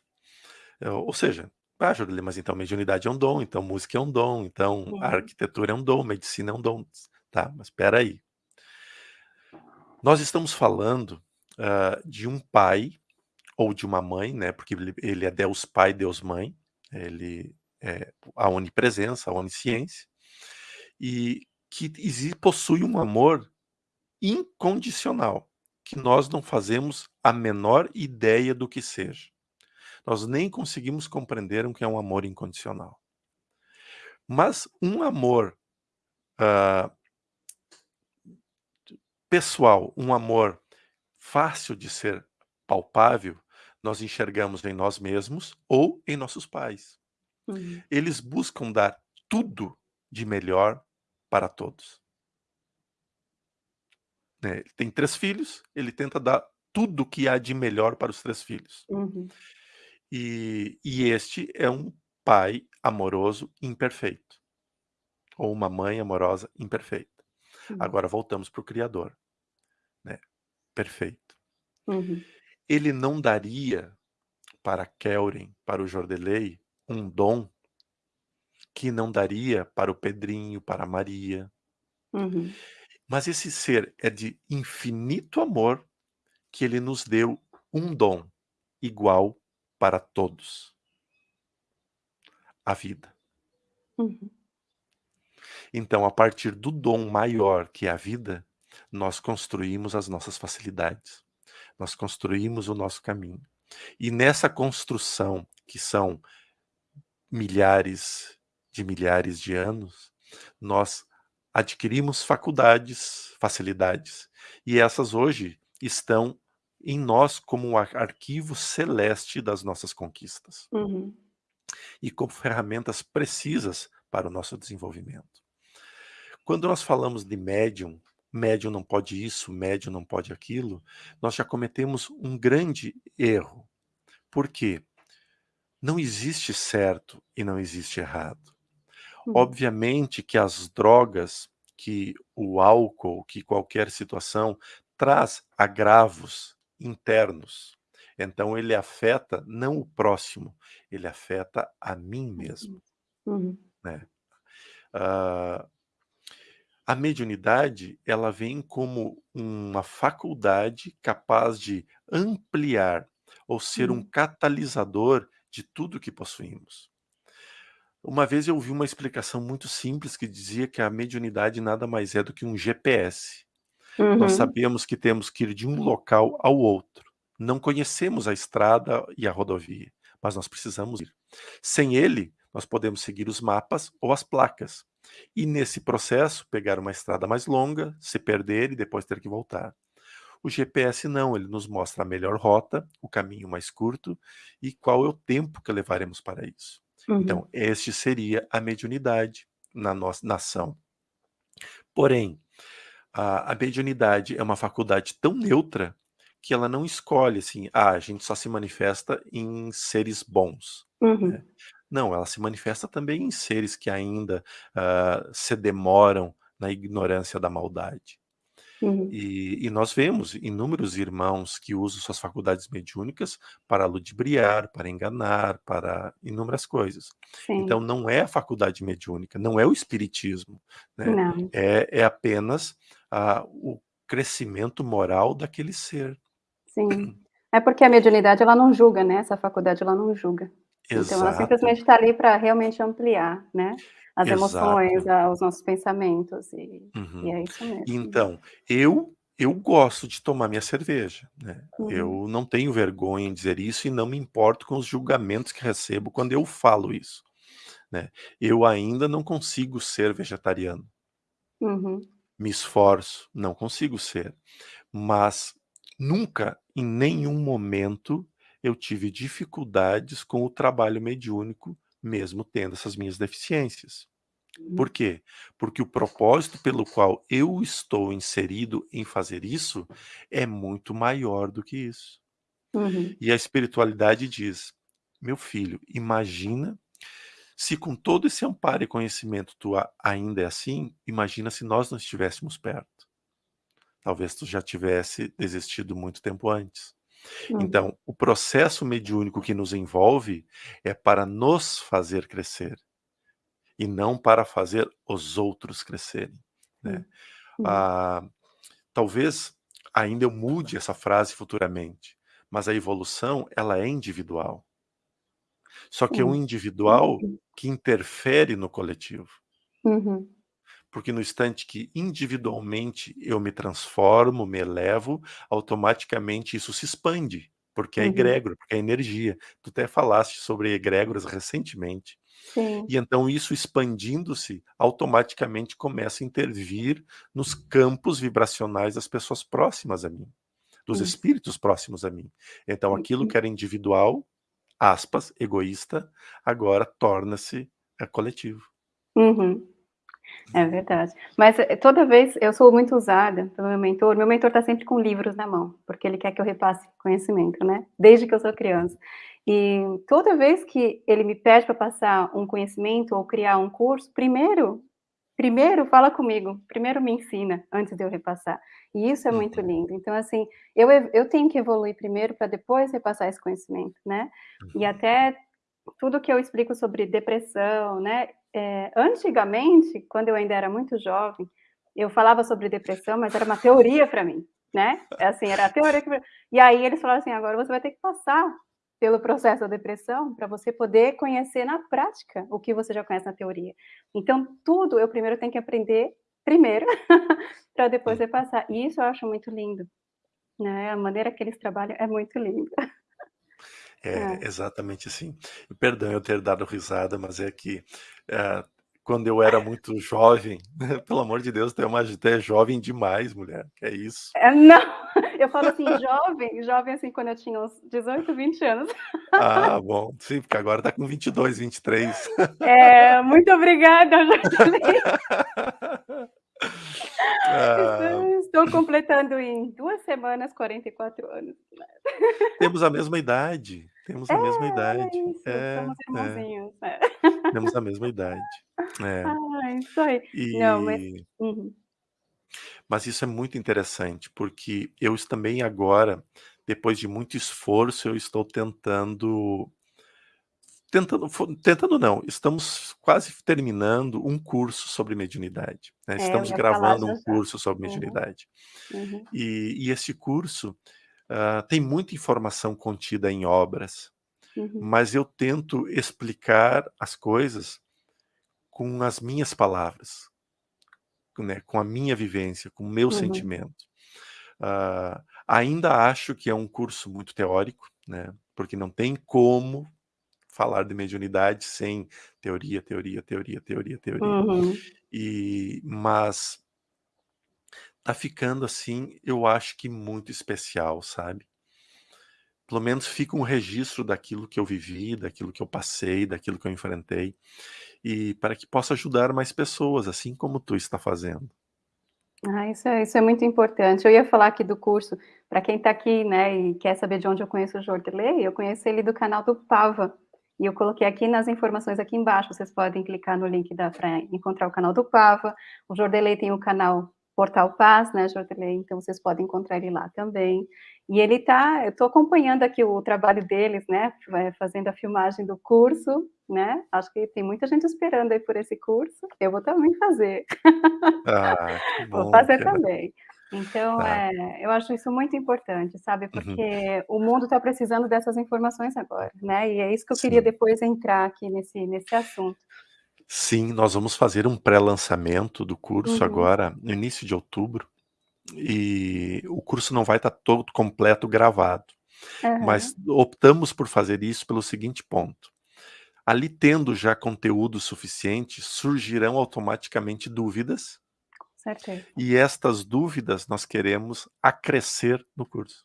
[SPEAKER 2] Eh, ou seja, ah, Jordilei, mas então mediunidade é um dom, então música é um dom, então
[SPEAKER 1] Uhum.
[SPEAKER 2] arquitetura é um dom, medicina é um dom. Tá, mas espera aí. Nós estamos falando, hã, de um pai ou de uma mãe, né, porque ele é Deus pai, Deus mãe, ele é a onipresença, a onisciência, e que possui um amor incondicional, que nós não fazemos a menor ideia do que seja. Nós nem conseguimos compreender o que é um amor incondicional. Mas um amor, hã pessoal, um amor fácil de ser palpável, nós enxergamos em nós mesmos ou em nossos pais.
[SPEAKER 1] Uhum.
[SPEAKER 2] Eles buscam dar tudo de melhor para todos. Né, ele tem 3 filhos, ele tenta dar tudo o que há de melhor para os 3 filhos.
[SPEAKER 1] Uhum.
[SPEAKER 2] E e este é um pai amoroso imperfeito. Ou uma mãe amorosa imperfeita.
[SPEAKER 1] Hum.
[SPEAKER 2] Agora voltamos para o criador, né, perfeito.
[SPEAKER 1] Uhum.
[SPEAKER 2] Ele não daria para Kelren, para o Jordelei, um dom que não daria para o Pedrinho, para a Maria.
[SPEAKER 1] Uhum.
[SPEAKER 2] Mas esse ser é de infinito amor, que ele nos deu um dom igual para todos. a vida.
[SPEAKER 1] Uhum.
[SPEAKER 2] Então, a partir do dom maior que é a vida, nós construímos as nossas facilidades, nós construímos o nosso caminho. E nessa construção, que são milhares de milhares de anos, nós adquirimos faculdades, facilidades, e essas hoje estão em nós como um arquivo celeste das nossas conquistas.
[SPEAKER 1] Uhum.
[SPEAKER 2] E como ferramentas precisas para o nosso desenvolvimento. Quando nós falamos de médium, médium não pode isso, médium não pode aquilo, nós já cometemos um grande erro. Por quê? Não existe certo e não existe errado.
[SPEAKER 1] Uhum.
[SPEAKER 2] Obviamente que as drogas, que o álcool, que qualquer situação traz agravos internos. Então ele afeta não o próximo, ele afeta a mim mesmo.
[SPEAKER 1] Uhum.
[SPEAKER 2] Né? Uh, a mediunidade ela vem como uma faculdade capaz de ampliar ou ser um
[SPEAKER 1] Uhum.
[SPEAKER 2] catalisador de tudo que possuímos. Uma vez eu ouvi uma explicação muito simples que dizia que a mediunidade nada mais é do que um GPS. Nós
[SPEAKER 1] Uhum.
[SPEAKER 2] sabemos que temos que ir de um local ao outro. Não conhecemos a estrada e a rodovia, mas nós precisamos ir. Sem ele, nós podemos seguir os mapas ou as placas. E nesse processo, pegar uma estrada mais longa, se perder e depois ter que voltar. O GPS não, ele nos mostra a melhor rota, o caminho mais curto e qual é o tempo que levaremos para isso.
[SPEAKER 1] Uhum.
[SPEAKER 2] Então, este seria a mediunidade na nossa nação. Porém, a, a mediunidade é uma faculdade tão neutra que ela não escolhe assim, ah, a gente só se manifesta em seres bons.
[SPEAKER 1] Uhum.
[SPEAKER 2] Né? Não, ela se manifesta também em seres que ainda uh, se demoram na ignorância da maldade.
[SPEAKER 1] Uhum.
[SPEAKER 2] E, e, nós vemos inúmeros irmãos que usam suas faculdades mediúnicas para ludibriar, para enganar, para inúmeras coisas.
[SPEAKER 1] Sim.
[SPEAKER 2] Então não é a faculdade mediúnica, não é o espiritismo, né? É, é apenas uh, o crescimento moral daquele ser.
[SPEAKER 1] Sim. É porque a mediunidade ela não julga, né? Essa faculdade ela não julga.
[SPEAKER 2] Exato.
[SPEAKER 1] Então ela simplesmente está ali para realmente ampliar, né? As
[SPEAKER 2] Exato.
[SPEAKER 1] emoções, os nossos pensamentos e,
[SPEAKER 2] Uhum.
[SPEAKER 1] e é isso mesmo.
[SPEAKER 2] Então, eu eu gosto de tomar minha cerveja, né?
[SPEAKER 1] Uhum.
[SPEAKER 2] Eu não tenho vergonha em dizer isso e não me importo com os julgamentos que recebo quando eu falo isso, né? Eu ainda não consigo ser vegetariano.
[SPEAKER 1] Uhum.
[SPEAKER 2] Me esforço, não consigo ser, mas nunca, em nenhum momento, eu tive dificuldades com o trabalho mediúnico, mesmo tendo essas minhas deficiências. Por quê? Porque o propósito pelo qual eu estou inserido em fazer isso é muito maior do que isso.
[SPEAKER 1] Uhum.
[SPEAKER 2] E a espiritualidade diz: meu filho, imagina se com todo esse amparo e conhecimento tu ainda é assim, imagina se nós não estivéssemos perto. Talvez tu já tivesse desistido muito tempo antes.
[SPEAKER 1] Uhum.
[SPEAKER 2] Então, o processo mediúnico que nos envolve é para nos fazer crescer e não para fazer os outros crescerem. Né?
[SPEAKER 1] Uhum.
[SPEAKER 2] Ah, talvez ainda eu mude essa frase futuramente, mas a evolução ela é individual. Só que é um individual que interfere no coletivo.
[SPEAKER 1] Uhum.
[SPEAKER 2] Porque no instante que individualmente eu me transformo, me elevo, automaticamente isso se expande, porque é
[SPEAKER 1] Uhum.
[SPEAKER 2] egrégora, porque é energia. Tu até falaste sobre egrégoras recentemente.
[SPEAKER 1] Sim.
[SPEAKER 2] E então isso expandindo-se, automaticamente começa a intervir nos campos vibracionais das pessoas próximas a mim, dos
[SPEAKER 1] Isso.
[SPEAKER 2] espíritos próximos a mim. Então aquilo
[SPEAKER 1] Uhum.
[SPEAKER 2] que era individual, aspas, egoísta, agora torna-se é, coletivo.
[SPEAKER 1] Uhum. É verdade. Mas eh, toda vez eu sou muito usada pelo meu mentor. Meu mentor está sempre com livros na mão, porque ele quer que eu repasse conhecimento, né? Desde que eu sou criança. E toda vez que ele me pede para passar um conhecimento ou criar um curso, primeiro, primeiro fala comigo, primeiro me ensina antes de eu repassar. E isso é muito
[SPEAKER 2] Uhum.
[SPEAKER 1] lindo. Então assim, eu eu tenho que evoluir primeiro para depois repassar esse conhecimento, né? E
[SPEAKER 2] Uhum.
[SPEAKER 1] até tudo que eu explico sobre depressão, né? É, antigamente, quando eu ainda era muito jovem, eu falava sobre depressão, mas era uma teoria para mim, né? É Assim, era a teoria que... E aí eles falaram assim, agora você vai ter que passar pelo processo da depressão, para você poder conhecer na prática o que você já conhece na teoria. Então, tudo eu primeiro tenho que aprender primeiro, para depois repassar. E isso eu acho muito lindo, né, a maneira que eles trabalham é muito linda.
[SPEAKER 2] É,
[SPEAKER 1] É.
[SPEAKER 2] exatamente assim. Perdão eu ter dado risada, mas é que, eh, quando eu era muito jovem, pelo amor de Deus, tu é uma tu é jovem demais mulher, que é isso.
[SPEAKER 1] É, não, eu falo assim jovem, jovem, assim, quando eu tinha uns 18, 20 anos.
[SPEAKER 2] Ah, bom, sim, porque agora tá com 22, 23.
[SPEAKER 1] É, muito obrigada, falei.
[SPEAKER 2] Ah.
[SPEAKER 1] Estou completando em 2 semanas 44 anos.
[SPEAKER 2] Temos a mesma idade, temos
[SPEAKER 1] É,
[SPEAKER 2] a mesma idade.
[SPEAKER 1] isso,
[SPEAKER 2] É,
[SPEAKER 1] somos
[SPEAKER 2] é.
[SPEAKER 1] irmãozinhos, é.
[SPEAKER 2] Temos a mesma idade. É.
[SPEAKER 1] Ai, isso aí. Não, mas
[SPEAKER 2] E
[SPEAKER 1] uhum.
[SPEAKER 2] Mas isso é muito interessante, porque eu es também agora, depois de muito esforço, eu estou tentando tentando fo tentando não, estamos quase terminando um curso sobre mediunidade, né,
[SPEAKER 1] É, eu
[SPEAKER 2] estamos
[SPEAKER 1] ia falar
[SPEAKER 2] gravando um
[SPEAKER 1] já.
[SPEAKER 2] curso sobre
[SPEAKER 1] Uhum.
[SPEAKER 2] mediunidade.
[SPEAKER 1] Uhum.
[SPEAKER 2] E e esse curso, hã, tem muita informação contida em obras,
[SPEAKER 1] Uhum.
[SPEAKER 2] mas eu tento explicar as coisas com as minhas palavras, né, com a minha vivência, com o meu
[SPEAKER 1] Uhum.
[SPEAKER 2] sentimento. Hã, ainda acho que é um curso muito teórico, né, porque não tem como falar de mediunidade sem teoria, teoria, teoria, teoria, teoria.
[SPEAKER 1] Uhum.
[SPEAKER 2] E mas tá ficando, assim, eu acho que muito especial, sabe. Pelo menos fica um registro daquilo que eu vivi, daquilo que eu passei, daquilo que eu enfrentei, e para que possa ajudar mais pessoas, assim como tu está fazendo.
[SPEAKER 1] Ah, isso é isso é muito importante. Eu ia falar aqui do curso, pra quem tá aqui, né, e quer saber de onde eu conheço o Jordeley, eu conheço ele do canal do Pava, e eu coloquei aqui nas informações aqui embaixo, vocês podem clicar no link da pra encontrar o canal do Pava. O Jordeley tem o canal Portal Paz, né, Jordeley, então vocês podem encontrar ele lá também. E ele tá eu tô acompanhando aqui o trabalho deles, né, eh, fazendo a filmagem do curso, né, acho que tem muita gente esperando aí por esse curso, eu vou também fazer.
[SPEAKER 2] Ah, que
[SPEAKER 1] Vou
[SPEAKER 2] bom,
[SPEAKER 1] fazer também. Então,
[SPEAKER 2] Tá.
[SPEAKER 1] eh, eu acho isso muito importante, sabe,
[SPEAKER 2] Uhum.
[SPEAKER 1] porque o mundo tá precisando dessas informações agora, né, e é isso que eu queria
[SPEAKER 2] Sim.
[SPEAKER 1] depois entrar aqui nesse nesse assunto.
[SPEAKER 2] Sim, nós vamos fazer um pré-lançamento do curso
[SPEAKER 1] Uhum.
[SPEAKER 2] agora no início de outubro, e o curso não vai estar todo completo gravado, mas
[SPEAKER 1] Aham.
[SPEAKER 2] optamos por fazer isso pelo seguinte ponto: ali tendo já conteúdo suficiente, surgirão automaticamente dúvidas
[SPEAKER 1] Com certeza.
[SPEAKER 2] e estas dúvidas nós queremos acrescer no curso.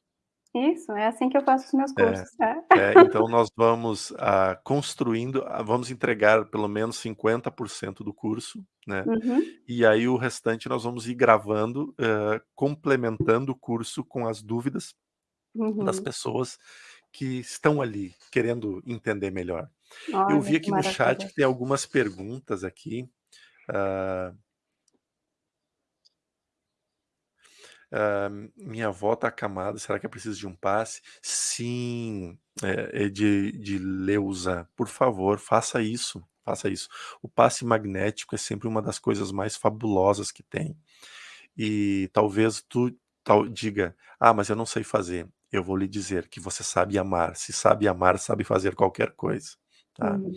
[SPEAKER 1] Isso, é assim que eu faço os meus
[SPEAKER 2] É,
[SPEAKER 1] cursos, é.
[SPEAKER 2] é, então nós vamos, ah, construindo ah, vamos entregar pelo menos 50% do curso, né,
[SPEAKER 1] Uhum.
[SPEAKER 2] e aí o restante nós vamos ir gravando, hã, complementando o curso com as dúvidas das
[SPEAKER 1] Uhum.
[SPEAKER 2] pessoas que estão ali querendo entender melhor. Eu
[SPEAKER 1] Olha,
[SPEAKER 2] vi
[SPEAKER 1] que
[SPEAKER 2] aqui no chat
[SPEAKER 1] maravilha.
[SPEAKER 2] que tem algumas perguntas aqui, Hã, minha avó tá acamada, será que é preciso de um passe? Sim, eh, Edi Edileuza, por favor, faça isso, faça isso. O passe magnético é sempre uma das coisas mais fabulosas que tem. E talvez tu tal diga: "Ah, mas eu não sei fazer", eu vou lhe dizer que você sabe amar, se sabe amar, sabe fazer qualquer coisa, tá.
[SPEAKER 1] Uhum.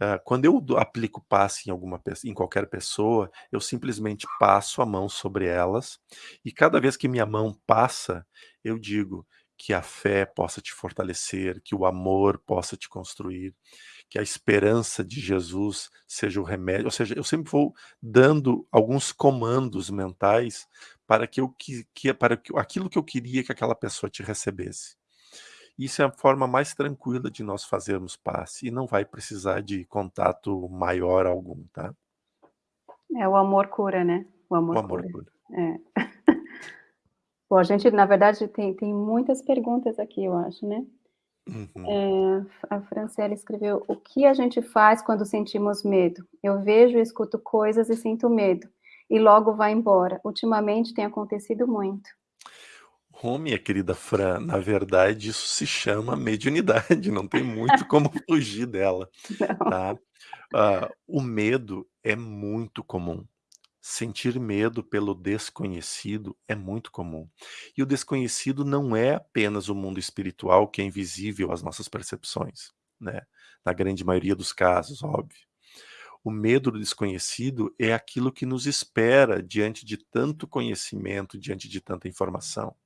[SPEAKER 2] Hã, quando eu aplico passe em alguma em qualquer pessoa, eu simplesmente passo a mão sobre elas, e cada vez que minha mão passa, eu digo: "Que a fé possa te fortalecer, que o amor possa te construir, que a esperança de Jesus seja o remédio", ou seja, eu sempre vou dando alguns comandos mentais para que eu que que para que aquilo que eu queria que aquela pessoa te recebesse. Isso é a forma mais tranquila de nós fazermos passe, e não vai precisar de contato maior algum, tá.
[SPEAKER 1] É, o amor cura, né, o
[SPEAKER 2] O
[SPEAKER 1] amor
[SPEAKER 2] amor
[SPEAKER 1] cura.
[SPEAKER 2] cura.
[SPEAKER 1] É. Bom, a gente na verdade tem tem muitas perguntas aqui eu acho, né.
[SPEAKER 2] Uhum.
[SPEAKER 1] Eh, a Franciele escreveu: "O que a gente faz quando sentimos medo? Eu vejo e escuto coisas e sinto medo, e logo vai embora, ultimamente tem acontecido muito".
[SPEAKER 2] Ô, minha querida Fran, na verdade isso se chama mediunidade, não tem muito como fugir dela, tá. Hã, o medo é muito comum, Sentir medo pelo desconhecido é muito comum. E o desconhecido não é apenas o mundo espiritual que é invisível às nossas percepções, né? Na grande maioria dos casos, óbvio. O medo do desconhecido é aquilo que nos espera diante de tanto conhecimento, diante de tanta informação.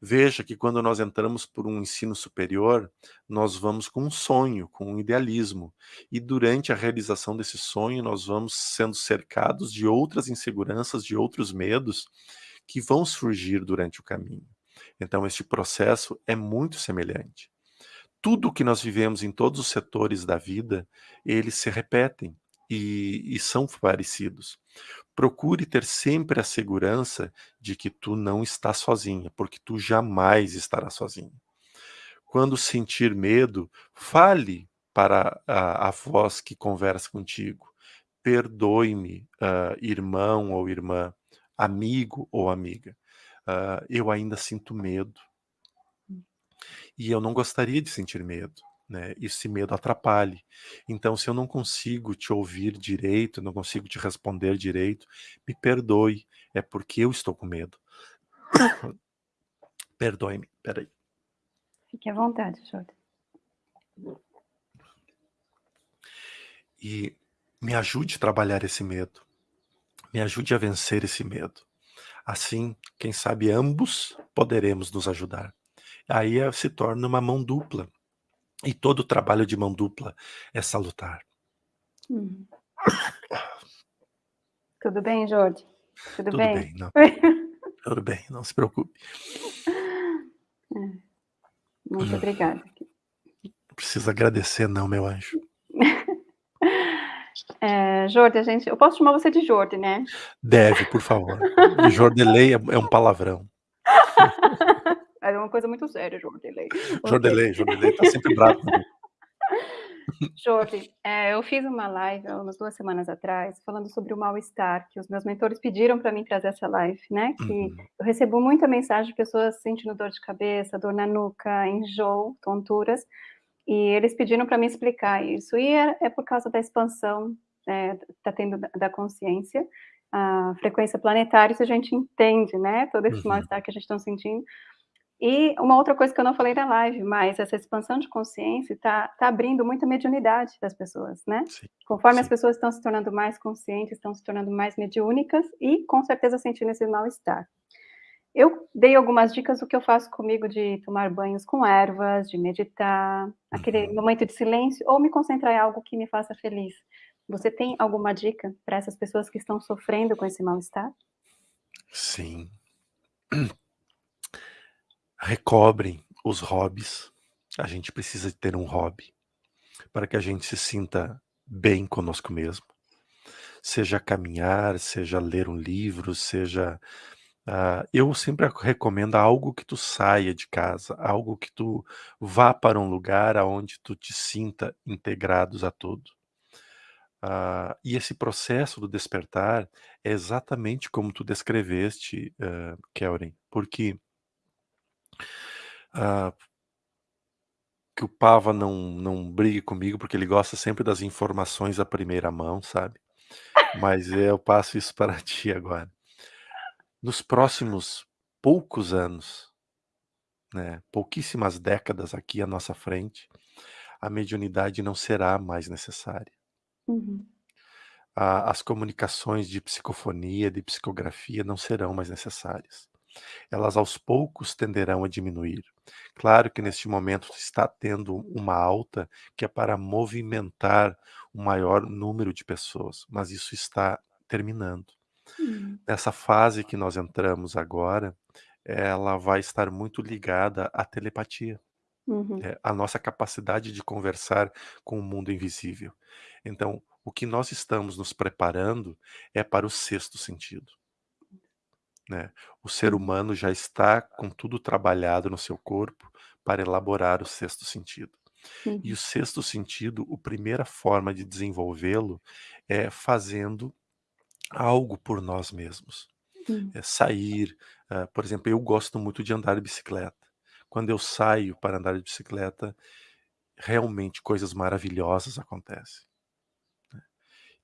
[SPEAKER 2] Veja que quando nós entramos por um ensino superior, nós vamos com um sonho, com um idealismo, e durante a realização desse sonho nós vamos sendo cercados de outras inseguranças, de outros medos que vão surgir durante o caminho. Então este processo é muito semelhante. Tudo que nós vivemos em todos os setores da vida, eles se repetem e, e são parecidos. Procure ter sempre a segurança de que tu não estás sozinha, porque tu jamais estarás sozinha. Quando sentir medo, fale para a, a voz que conversa contigo. Perdoe-me, uh, irmão ou irmã, amigo ou amiga. Uh, eu ainda sinto medo. E eu não gostaria de sentir medo né, esse medo atrapalhe. Então, se eu não consigo te ouvir direito, não consigo te responder direito, me perdoe, é porque eu estou com medo. Perdoe-me, peraí.
[SPEAKER 1] Fique à vontade, Jorge.
[SPEAKER 2] E me ajude a trabalhar esse medo. Me ajude a vencer esse medo. Assim, quem sabe ambos poderemos nos ajudar. Aí eh, se torna uma mão dupla. E todo trabalho de mão dupla é salutar.
[SPEAKER 1] Hum. Tudo bem, Jorge?
[SPEAKER 2] Tudo, Tudo bem? bem não. Tudo bem, não se preocupe.
[SPEAKER 1] É. Muito hum. obrigada.
[SPEAKER 2] Não precisa agradecer não, meu anjo.
[SPEAKER 1] É, Jorge, a gente, eu posso chamar você de Jorge, né?
[SPEAKER 2] Deve, por favor. Jordelei é, é um palavrão.
[SPEAKER 1] Era uma coisa muito séria, Jordelei.
[SPEAKER 2] Jordelei, Jordelei tá sempre bravo.
[SPEAKER 1] Jorge, é, eu fiz uma live umas duas semanas atrás falando sobre o mal-estar, que os meus mentores pediram para mim trazer essa live, né? Que uhum. eu recebo muita mensagem de pessoas sentindo dor de cabeça, dor na nuca, enjoo, tonturas, e eles pediram para mim explicar isso. E é, é, por causa da expansão é, tá tendo da consciência, a frequência planetária, isso a gente entende, né? Todo esse uhum. mal-estar que a gente está sentindo. E uma outra coisa que eu não falei na live, mas essa expansão de consciência está tá abrindo muita mediunidade das pessoas, né? Sim, Conforme sim. as pessoas estão se tornando mais conscientes, estão se tornando mais mediúnicas e, com certeza, sentindo esse mal-estar. Eu dei algumas dicas do que eu faço comigo de tomar banhos com ervas, de meditar, aquele uhum. momento de silêncio, ou me concentrar em algo que me faça feliz. Você tem alguma dica para essas pessoas que estão sofrendo com esse mal-estar?
[SPEAKER 2] Sim recobrem os hobbies. A gente precisa ter um hobby para que a gente se sinta bem conosco mesmo. Seja caminhar, seja ler um livro, seja. Uh, eu sempre recomendo algo que tu saia de casa, algo que tu vá para um lugar aonde tu te sinta integrados a tudo. Uh, e esse processo do despertar é exatamente como tu descreveste, uh, porque ah, que o Pava não, não brigue comigo, porque ele gosta sempre das informações à primeira mão, sabe? Mas eu passo isso para ti agora. Nos próximos poucos anos, né, pouquíssimas décadas aqui à nossa frente, a mediunidade não será mais necessária.
[SPEAKER 1] Uhum.
[SPEAKER 2] as comunicações de psicofonia, de psicografia não serão mais necessárias elas aos poucos tenderão a diminuir. Claro que neste momento está tendo uma alta que é para movimentar o maior número de pessoas, mas isso está terminando.
[SPEAKER 1] Uhum.
[SPEAKER 2] Nessa fase que nós entramos agora, ela vai estar muito ligada à telepatia.
[SPEAKER 1] Uhum.
[SPEAKER 2] É, a nossa capacidade de conversar com o mundo invisível. Então, o que nós estamos nos preparando é para o sexto sentido. Né? O ser uhum. humano já está com tudo trabalhado no seu corpo para elaborar o sexto sentido.
[SPEAKER 1] Uhum.
[SPEAKER 2] E o sexto sentido, a primeira forma de desenvolvê-lo é fazendo algo por nós mesmos.
[SPEAKER 1] Uhum.
[SPEAKER 2] É sair, uh, por exemplo, eu gosto muito de andar de bicicleta. Quando eu saio para andar de bicicleta, realmente coisas maravilhosas acontecem. Né?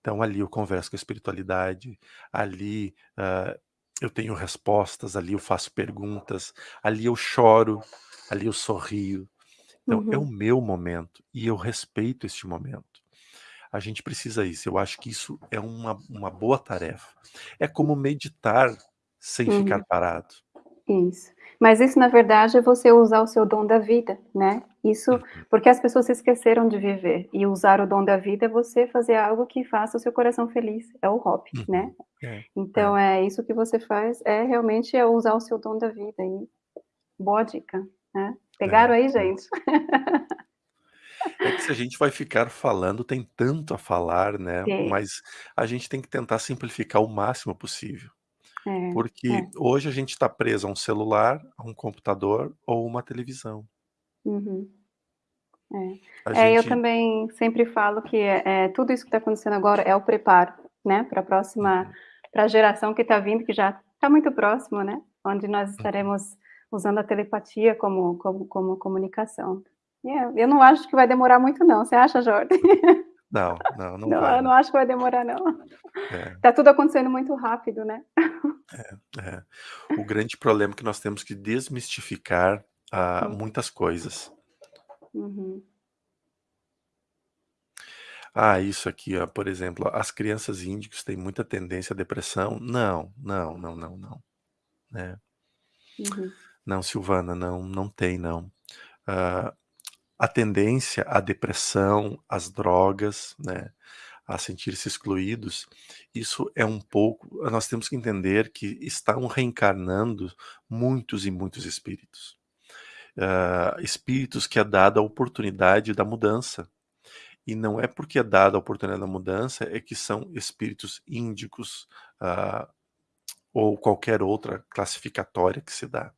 [SPEAKER 2] Então ali eu converso com a espiritualidade, ali, hã, eu tenho respostas, ali eu faço perguntas, ali eu choro, ali eu sorrio. Então é o
[SPEAKER 1] Uhum.
[SPEAKER 2] meu momento e eu respeito este momento. A gente precisa isso, eu acho que isso é uma uma boa tarefa. É como meditar sem ficar
[SPEAKER 1] Uhum.
[SPEAKER 2] parado.
[SPEAKER 1] Isso. Mas isso na verdade é você usar o seu dom da vida, né. Isso
[SPEAKER 2] Uhum.
[SPEAKER 1] porque as pessoas se esqueceram de viver, e usar o dom da vida é você fazer algo que faça o seu coração feliz, é o hobby, né.
[SPEAKER 2] Uhum. É,
[SPEAKER 1] Então
[SPEAKER 2] é.
[SPEAKER 1] é isso que você faz, é realmente é usar o seu dom da vida e boa dica, né.
[SPEAKER 2] É,
[SPEAKER 1] Pegaram aí
[SPEAKER 2] é.
[SPEAKER 1] gente?
[SPEAKER 2] É que se a gente vai ficar falando, tem tanto a falar, né,
[SPEAKER 1] Tem.
[SPEAKER 2] mas a gente tem que tentar simplificar o máximo possível.
[SPEAKER 1] É,
[SPEAKER 2] Porque
[SPEAKER 1] é.
[SPEAKER 2] hoje a gente tá preso a um celular, a um computador ou uma televisão.
[SPEAKER 1] Uhum.
[SPEAKER 2] A
[SPEAKER 1] É. É, eu
[SPEAKER 2] gente
[SPEAKER 1] também sempre falo que, eh eh, tudo isso que tá acontecendo agora é o preparo, né, pra próxima
[SPEAKER 2] Uhum.
[SPEAKER 1] pra geração que tá vindo, que já tá muito próximo, né, onde nós
[SPEAKER 2] Uhum.
[SPEAKER 1] estaremos usando a telepatia como como como comunicação. Eu eu não acho que vai demorar muito não, você acha Jorge?
[SPEAKER 2] Não, não, não
[SPEAKER 1] Não,
[SPEAKER 2] vai
[SPEAKER 1] eu não
[SPEAKER 2] não.
[SPEAKER 1] acho que vai demorar não.
[SPEAKER 2] É.
[SPEAKER 1] Tá tudo acontecendo muito rápido, né.
[SPEAKER 2] É, é. O grande problema é que nós temos que desmistificar, ah,
[SPEAKER 1] Hum.
[SPEAKER 2] muitas coisas.
[SPEAKER 1] Uhum.
[SPEAKER 2] Ah, isso aqui ó, por exemplo, as crianças índicos têm muita tendência à depressão. Não, não, não, não, não, né.
[SPEAKER 1] Uhum.
[SPEAKER 2] Não Silvana, não, não tem não. Hã, a tendência à depressão, às drogas, né, a sentir-se excluídos, isso é um pouco nós temos que entender que estão reencarnando muitos e muitos espíritos. Hã, espíritos que é dada a oportunidade da mudança. E não é porque é dada a oportunidade da mudança, é que são espíritos índicos, ah, ou qualquer outra classificatória que se dá.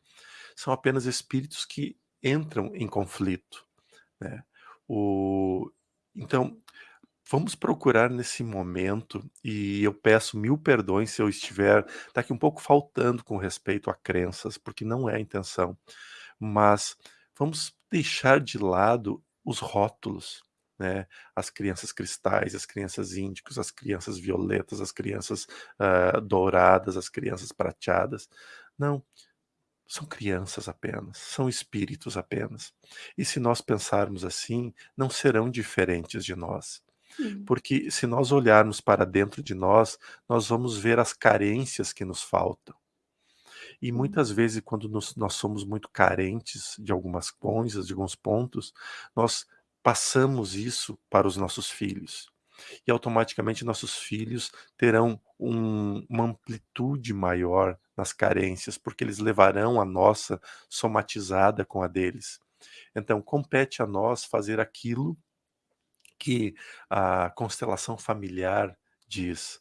[SPEAKER 2] São apenas espíritos que entram em conflito, né. O então, vamos procurar nesse momento, e eu peço 1000 perdões se eu estiver daqui um pouco faltando com respeito a crenças, porque não é a intenção. Mas vamos deixar de lado os rótulos, né, as crianças cristais, as crianças índicos, as crianças violetas, as crianças, hã, douradas, as crianças prateadas. Não, são crianças apenas, são espíritos apenas. E se nós pensarmos assim, não serão diferentes de nós. Porque se nós olharmos para dentro de nós, nós vamos ver as carências que nos faltam. E muitas vezes quando nos nós somos muito carentes de algumas coisas, de alguns pontos, nós passamos isso para os nossos filhos. E automaticamente nossos filhos terão um uma amplitude maior nas carências, porque eles levarão a nossa somatizada com a deles. Então compete a nós fazer aquilo que a constelação familiar diz: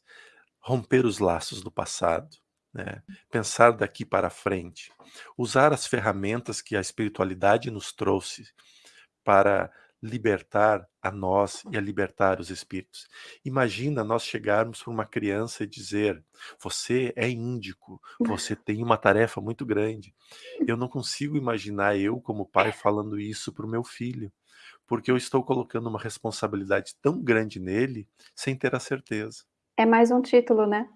[SPEAKER 2] romper os laços do passado, né, pensar daqui para frente, usar as ferramentas que a espiritualidade nos trouxe para libertar a nós e a libertar os espíritos. Imagina nós chegarmos para uma criança e dizer: "Você é índico, você tem uma tarefa muito grande". Eu não consigo imaginar eu como pai falando isso para o meu filho, porque eu estou colocando uma responsabilidade tão grande nele, sem ter a certeza.
[SPEAKER 1] É mais um título, né.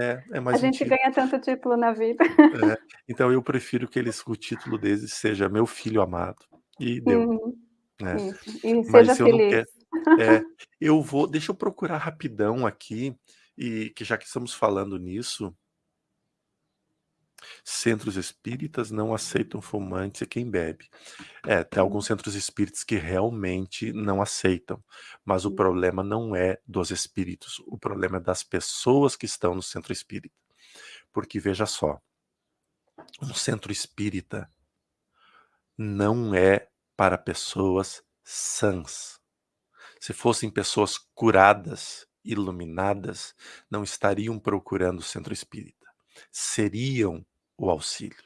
[SPEAKER 2] É, é
[SPEAKER 1] A
[SPEAKER 2] mais um
[SPEAKER 1] gente
[SPEAKER 2] título.
[SPEAKER 1] ganha tanto título na vida.
[SPEAKER 2] É, então eu prefiro que eles o título deles seja meu filho amado, e deu,
[SPEAKER 1] Uhum.
[SPEAKER 2] Né.
[SPEAKER 1] Isso. E seja
[SPEAKER 2] Mas eu não
[SPEAKER 1] feliz.
[SPEAKER 2] quero é, eu vou deixa eu procurar rapidão aqui, e que já que estamos falando nisso Centros espíritas não aceitam fumantes e quem bebe. É, tem alguns centros espíritas que realmente não aceitam, mas o problema não é dos espíritos, o problema é das pessoas que estão no centro espírita. Porque veja só um centro espírita não é para pessoas sãs. Se fossem pessoas curadas, iluminadas, não estariam procurando o centro espírita, seriam o auxílio.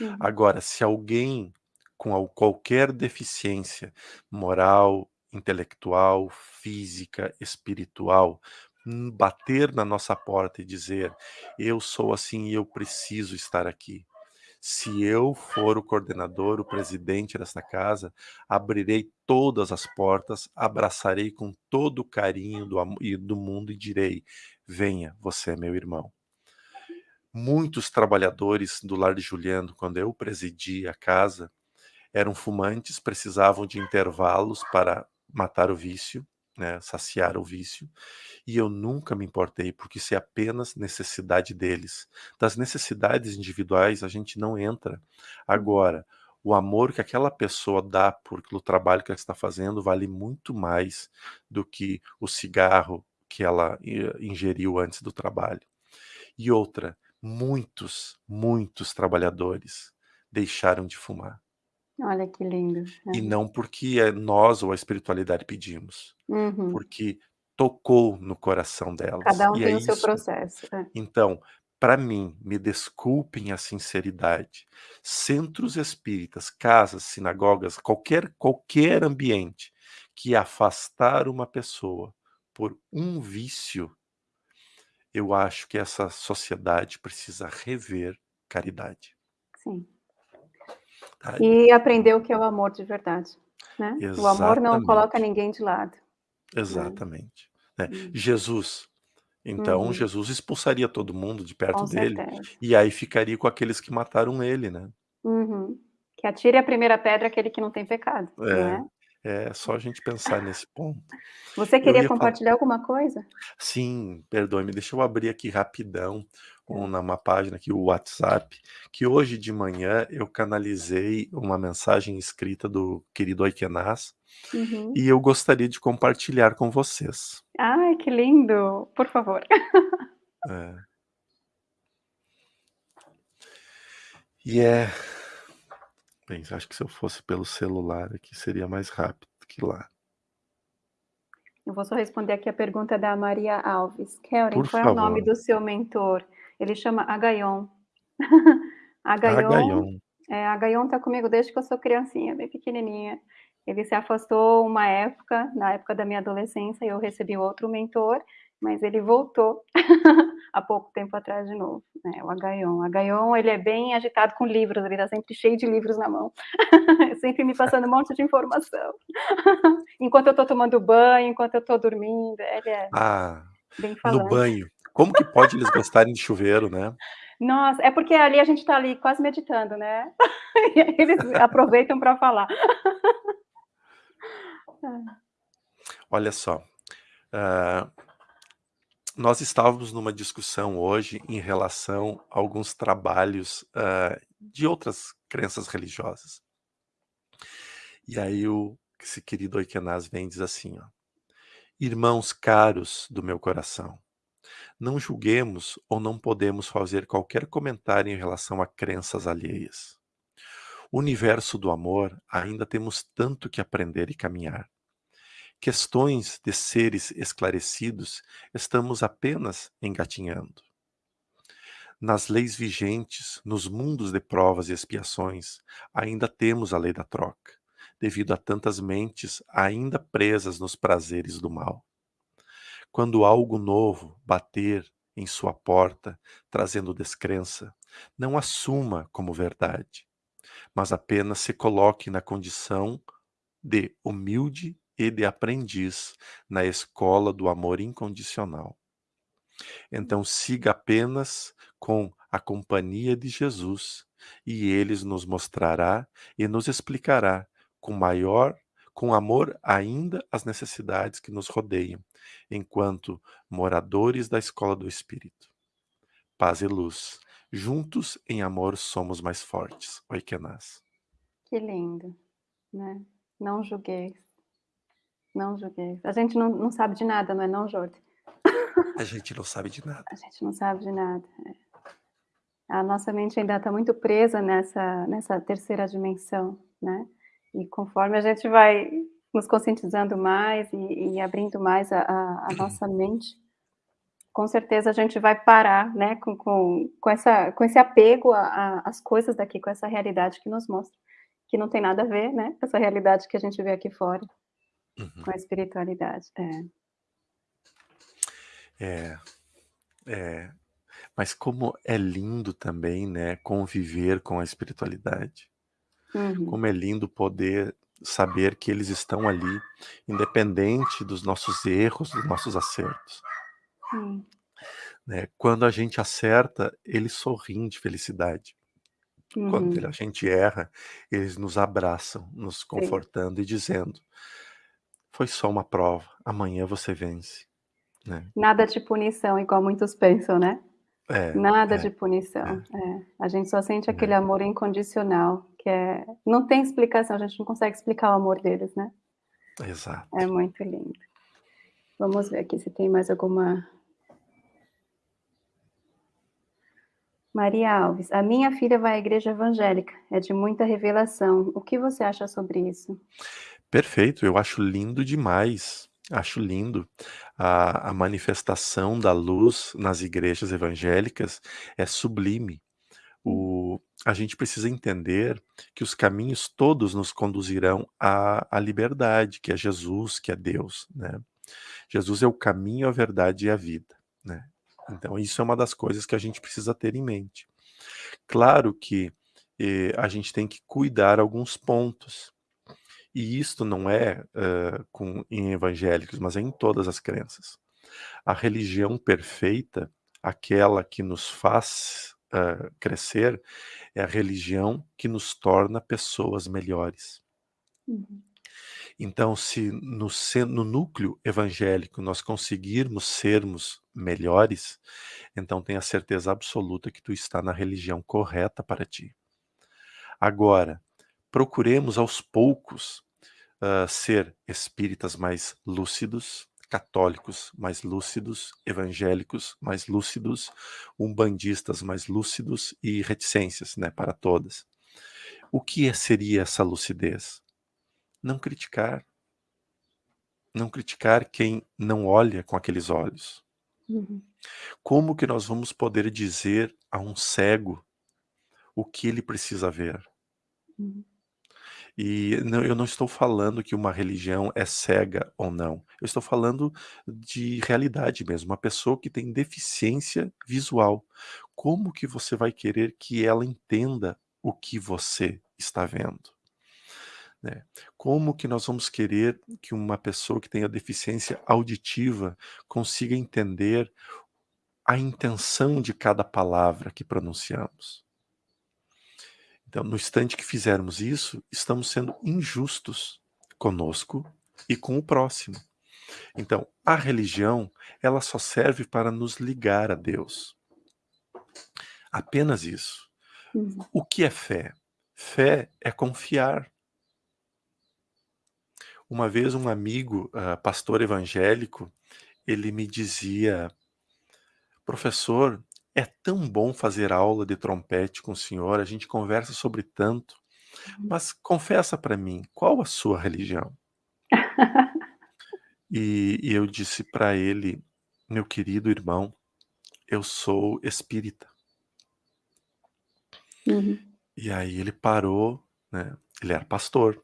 [SPEAKER 1] Uhum.
[SPEAKER 2] Agora se alguém com al qualquer deficiência moral, intelectual, física, espiritual, hum, bater na nossa porta e dizer: "Eu sou assim e eu preciso estar aqui", Se eu for o coordenador, o presidente desta casa, abrirei todas as portas, abraçarei com todo o carinho do, do mundo e direi: venha, você é meu irmão. Muitos trabalhadores do lar de Juliano, quando eu presidi a casa, eram fumantes, precisavam de intervalos para matar o vício, né, saciar o vício, e eu nunca me importei, porque isso é apenas necessidade deles. Das necessidades individuais a gente não entra. Uhum. Agora, o amor que aquela pessoa dá por, pelo trabalho que ela está fazendo vale muito mais do que o cigarro que ela ingeriu antes do trabalho. E outra, muitos, muitos trabalhadores deixaram de fumar.
[SPEAKER 1] Olha que lindo.
[SPEAKER 2] É. E não porque é nós ou a espiritualidade pedimos, uhum. porque tocou no coração delas.
[SPEAKER 1] Cada um
[SPEAKER 2] e
[SPEAKER 1] tem é o seu processo.
[SPEAKER 2] É. Então, para mim, me desculpem a sinceridade, centros espíritas, casas, sinagogas, qualquer, qualquer ambiente que afastar uma pessoa por um vício, eu acho que essa sociedade precisa rever caridade.
[SPEAKER 1] Sim. Tá? E aprender o que é o amor de verdade. Né? O amor não coloca ninguém de lado.
[SPEAKER 2] Né? Exatamente. Né? Uhum. Jesus. Então, uhum. Jesus expulsaria todo mundo de perto
[SPEAKER 1] com
[SPEAKER 2] dele.
[SPEAKER 1] Certeza.
[SPEAKER 2] E aí ficaria com aqueles que mataram ele, né?
[SPEAKER 1] Uhum. Que atire a primeira pedra aquele que não tem pecado. É. Né?
[SPEAKER 2] É só a gente pensar nesse ponto.
[SPEAKER 1] Você queria compartilhar falar... alguma coisa?
[SPEAKER 2] Sim, perdoe-me, deixa eu abrir aqui rapidão um, numa página aqui, o WhatsApp, que hoje de manhã eu canalizei uma mensagem escrita do querido Oikenaz uhum. e eu gostaria de compartilhar com vocês.
[SPEAKER 1] Ai, que lindo! Por favor.
[SPEAKER 2] É. E é Bem, acho que se eu fosse pelo celular aqui seria mais rápido que lá.
[SPEAKER 1] Eu vou só responder aqui a pergunta da Maria Alves. Karen, qual favor. é o nome do seu mentor? Ele chama Agaion. Agaion. É, Agaion está comigo desde que eu sou criancinha, bem pequenininha. Ele se afastou uma época, na época da minha adolescência, eu recebi outro mentor, mas ele voltou há pouco tempo atrás de novo, né, o Agaion. O Agaion, ele é bem agitado com livros, ele está sempre cheio de livros na mão, sempre me passando um monte de informação. enquanto eu estou tomando banho, enquanto eu estou dormindo, ele é
[SPEAKER 2] ah, bem no banho. Como que pode eles gostarem de chuveiro, né?
[SPEAKER 1] Nossa, é porque ali a gente está ali quase meditando, né? eles aproveitam para falar.
[SPEAKER 2] Olha só, uh, nós estávamos numa discussão hoje em relação a alguns trabalhos uh, de outras crenças religiosas. E aí o esse querido Oikenaz vem e diz assim, ó, Irmãos caros do meu coração, não julguemos ou não podemos fazer qualquer comentário em relação a crenças alheias. O universo do amor ainda temos tanto que aprender e caminhar questões de seres esclarecidos, estamos apenas engatinhando. Nas leis vigentes, nos mundos de provas e expiações, ainda temos a lei da troca, devido a tantas mentes ainda presas nos prazeres do mal. Quando algo novo bater em sua porta, trazendo descrença, não assuma como verdade, mas apenas se coloque na condição de humilde e de aprendiz na escola do amor incondicional. Então siga apenas com a companhia de Jesus e ele nos mostrará e nos explicará com maior com amor ainda as necessidades que nos rodeiam, enquanto moradores da escola do espírito. Paz e luz. Juntos em amor somos mais fortes. Oikenaz.
[SPEAKER 1] Que lindo, né? Não julgueis. Não julguei. A gente não, não sabe de nada, não é não, Jorge?
[SPEAKER 2] A gente não sabe de nada.
[SPEAKER 1] A gente não sabe de nada. É. A nossa mente ainda está muito presa nessa, nessa terceira dimensão, né? E conforme a gente vai nos conscientizando mais e, e abrindo mais a, a, a, nossa mente, com certeza a gente vai parar, né, com, com, com, essa, com esse apego às coisas daqui, com essa realidade que nos mostra, que não tem nada a ver, né, com essa realidade que a gente vê aqui fora. Uhum. Com a espiritualidade, é.
[SPEAKER 2] É, é. Mas como é lindo também, né, conviver com a espiritualidade.
[SPEAKER 1] Uhum.
[SPEAKER 2] Como é lindo poder saber que eles estão ali, independente dos nossos erros, dos nossos acertos.
[SPEAKER 1] Hum.
[SPEAKER 2] Né? Quando a gente acerta, eles sorriem de felicidade. Quando
[SPEAKER 1] Uhum.
[SPEAKER 2] a gente erra, eles nos abraçam, nos
[SPEAKER 1] Sim.
[SPEAKER 2] confortando e dizendo: "Foi só uma prova, amanhã você vence", né.
[SPEAKER 1] Nada de punição, igual muitos pensam, né.
[SPEAKER 2] É,
[SPEAKER 1] Nada
[SPEAKER 2] é,
[SPEAKER 1] de punição,
[SPEAKER 2] é.
[SPEAKER 1] é. A gente só sente aquele
[SPEAKER 2] Né.
[SPEAKER 1] amor incondicional, que é não tem explicação, a gente não consegue explicar o amor deles, né. É
[SPEAKER 2] Exato.
[SPEAKER 1] muito lindo. Vamos ver aqui se tem mais alguma Maria Alves: "A minha filha vai à igreja evangélica, é de muita revelação, o que você acha sobre isso?".
[SPEAKER 2] Perfeito, eu acho lindo demais, acho lindo. A a manifestação da luz nas igrejas evangélicas é sublime. O a gente precisa entender que os caminhos todos nos conduzirão à à liberdade, que é Jesus, que é Deus, né. Jesus é o caminho, a verdade e a vida, né. Então isso é uma das coisas que a gente precisa ter em mente. Claro que, eh, a gente tem que cuidar alguns pontos. E isto não é, hã, com em evangélicos, mas é em todas as crenças. A religião perfeita, aquela que nos faz, hã, crescer, é a religião que nos torna pessoas melhores.
[SPEAKER 1] Uhum.
[SPEAKER 2] Então se no no núcleo evangélico nós conseguirmos sermos melhores, então tenha certeza absoluta que tu está na religião correta para ti. Agora, procuremos aos poucos, hã, ser espíritas mais lúcidos, católicos mais lúcidos, evangélicos mais lúcidos, umbandistas mais lúcidos e reticências, né, para todas. O que é seria essa lucidez? Não criticar. Não criticar quem não olha com aqueles olhos.
[SPEAKER 1] Uhum.
[SPEAKER 2] Como que nós vamos poder dizer a um cego o que ele precisa ver?
[SPEAKER 1] Uhum.
[SPEAKER 2] E não eu não estou falando que uma religião é cega ou não, eu estou falando de realidade mesmo, uma pessoa que tem deficiência visual, como que você vai querer que ela entenda o que você está vendo? Né. Como que nós vamos querer que uma pessoa que tenha deficiência auditiva consiga entender a intenção de cada palavra que pronunciamos? Então, no instante que fizermos isso, estamos sendo injustos conosco e com o próximo. Então, a religião, ela só serve para nos ligar a Deus. Apenas isso.
[SPEAKER 1] Uhum.
[SPEAKER 2] O que é fé? Fé é confiar. Uma vez um amigo, hã, pastor evangélico, ele me dizia: "Professor, é tão bom fazer aula de trompete com o senhor, a gente conversa sobre tanto,
[SPEAKER 1] Uhum.
[SPEAKER 2] mas confessa para mim, qual a sua religião?". E e eu disse para ele: "Meu querido irmão, eu sou espírita".
[SPEAKER 1] Uhum.
[SPEAKER 2] E aí ele parou, né, ele era pastor.